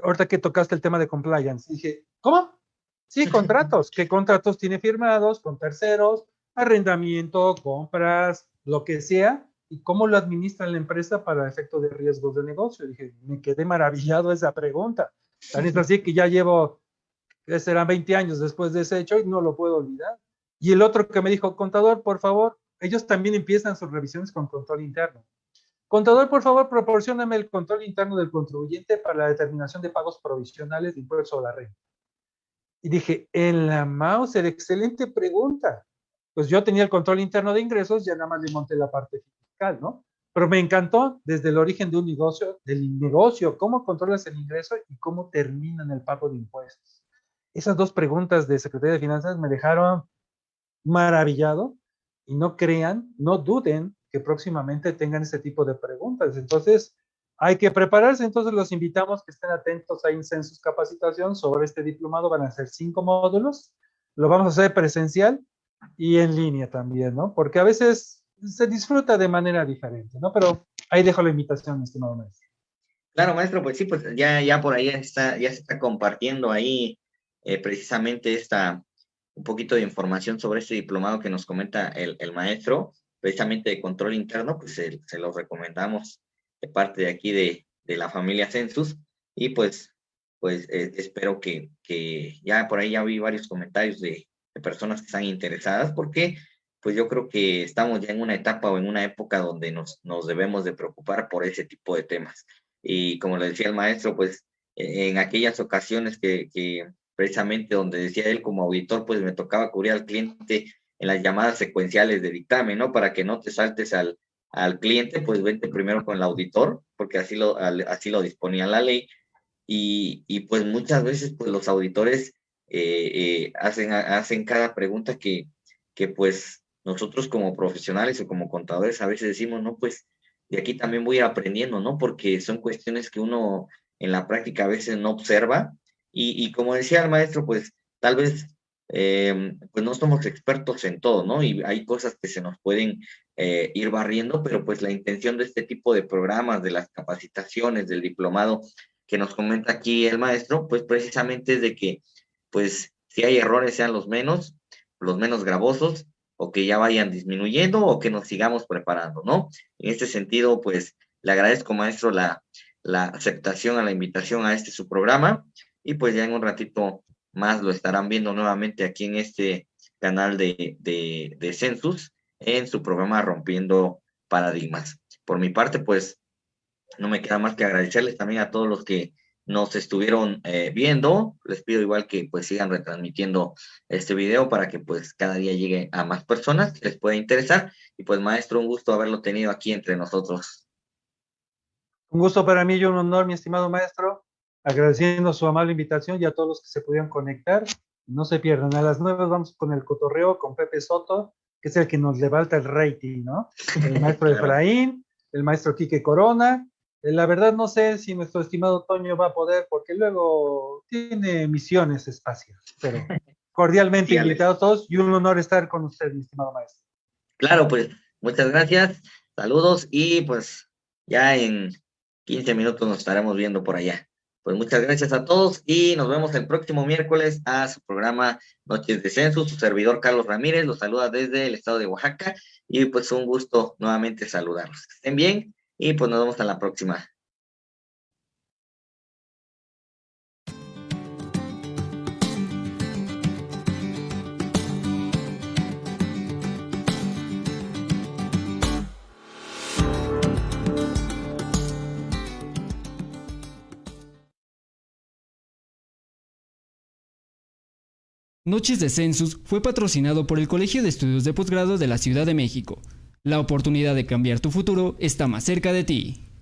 ahorita que tocaste el tema de compliance, dije, ¿cómo? Sí, contratos. ¿Qué contratos tiene firmados con terceros? Arrendamiento, compras, lo que sea. ¿Y cómo lo administra la empresa para efecto de riesgos de negocio? Dije, me quedé maravillado esa pregunta. Tan es así que ya llevo, serán 20 años después de ese hecho y no lo puedo olvidar. Y el otro que me dijo, contador, por favor, ellos también empiezan sus revisiones con control interno. Contador, por favor, proporcioname el control interno del contribuyente para la determinación de pagos provisionales de impuestos sobre la renta. Y dije, en la Mauser, excelente pregunta. Pues yo tenía el control interno de ingresos, ya nada más le monté la parte fiscal, ¿no? Pero me encantó desde el origen de un negocio, del negocio, cómo controlas el ingreso y cómo terminan el pago de impuestos. Esas dos preguntas de Secretaría de Finanzas me dejaron maravillado y no crean, no duden que próximamente tengan ese tipo de preguntas. Entonces, hay que prepararse. Entonces, los invitamos que estén atentos ahí en Census Capacitación sobre este diplomado. Van a ser cinco módulos. Lo vamos a hacer presencial y en línea también, ¿no? Porque a veces se disfruta de manera diferente, ¿no? Pero ahí dejo la invitación, estimado maestro. Claro, maestro, pues sí, pues ya, ya por ahí está, ya se está compartiendo ahí eh, precisamente esta, un poquito de información sobre este diplomado que nos comenta el, el maestro, precisamente de control interno, pues se, se lo recomendamos de parte de aquí de, de la familia Census y pues, pues eh, espero que, que ya por ahí ya vi varios comentarios de, de personas que están interesadas porque pues yo creo que estamos ya en una etapa o en una época donde nos, nos debemos de preocupar por ese tipo de temas. Y como le decía el maestro, pues en aquellas ocasiones que, que precisamente donde decía él como auditor, pues me tocaba cubrir al cliente en las llamadas secuenciales de dictamen, ¿no? Para que no te saltes al, al cliente, pues vente primero con el auditor, porque así lo, así lo disponía la ley. Y, y pues muchas veces, pues los auditores eh, eh, hacen, hacen cada pregunta que, que pues nosotros como profesionales o como contadores a veces decimos, no, pues de aquí también voy aprendiendo, ¿no? Porque son cuestiones que uno en la práctica a veces no observa y, y como decía el maestro, pues tal vez eh, pues no somos expertos en todo, ¿no? Y hay cosas que se nos pueden eh, ir barriendo, pero pues la intención de este tipo de programas, de las capacitaciones, del diplomado que nos comenta aquí el maestro, pues precisamente es de que, pues si hay errores sean los menos, los menos gravosos, o que ya vayan disminuyendo o que nos sigamos preparando, ¿no? En este sentido, pues le agradezco, maestro, la, la aceptación a la invitación a este su programa y pues ya en un ratito más lo estarán viendo nuevamente aquí en este canal de, de, de Census en su programa Rompiendo Paradigmas. Por mi parte, pues no me queda más que agradecerles también a todos los que nos estuvieron eh, viendo. Les pido igual que pues sigan retransmitiendo este video para que pues cada día llegue a más personas que les pueda interesar. Y pues maestro, un gusto haberlo tenido aquí entre nosotros. Un gusto para mí y un honor, mi estimado maestro. Agradeciendo su amable invitación y a todos los que se pudieron conectar. No se pierdan. A las nueve vamos con el cotorreo con Pepe Soto, que es el que nos levanta el rating, ¿no? El maestro claro. <laughs> Efraín, el maestro Quique Corona, la verdad no sé si nuestro estimado Toño va a poder, porque luego tiene misiones espaciales, pero <laughs> cordialmente sí, invitados todos y un honor estar con usted, mi estimado maestro. Claro, pues muchas gracias, saludos y pues ya en 15 minutos nos estaremos viendo por allá. Pues muchas gracias a todos y nos vemos el próximo miércoles a su programa Noches de Censo. Su servidor Carlos Ramírez los saluda desde el estado de Oaxaca y pues un gusto nuevamente saludarlos. Que estén bien y pues nos vemos hasta la próxima. Noches de Census fue patrocinado por el Colegio de Estudios de Posgrado de la Ciudad de México. La oportunidad de cambiar tu futuro está más cerca de ti.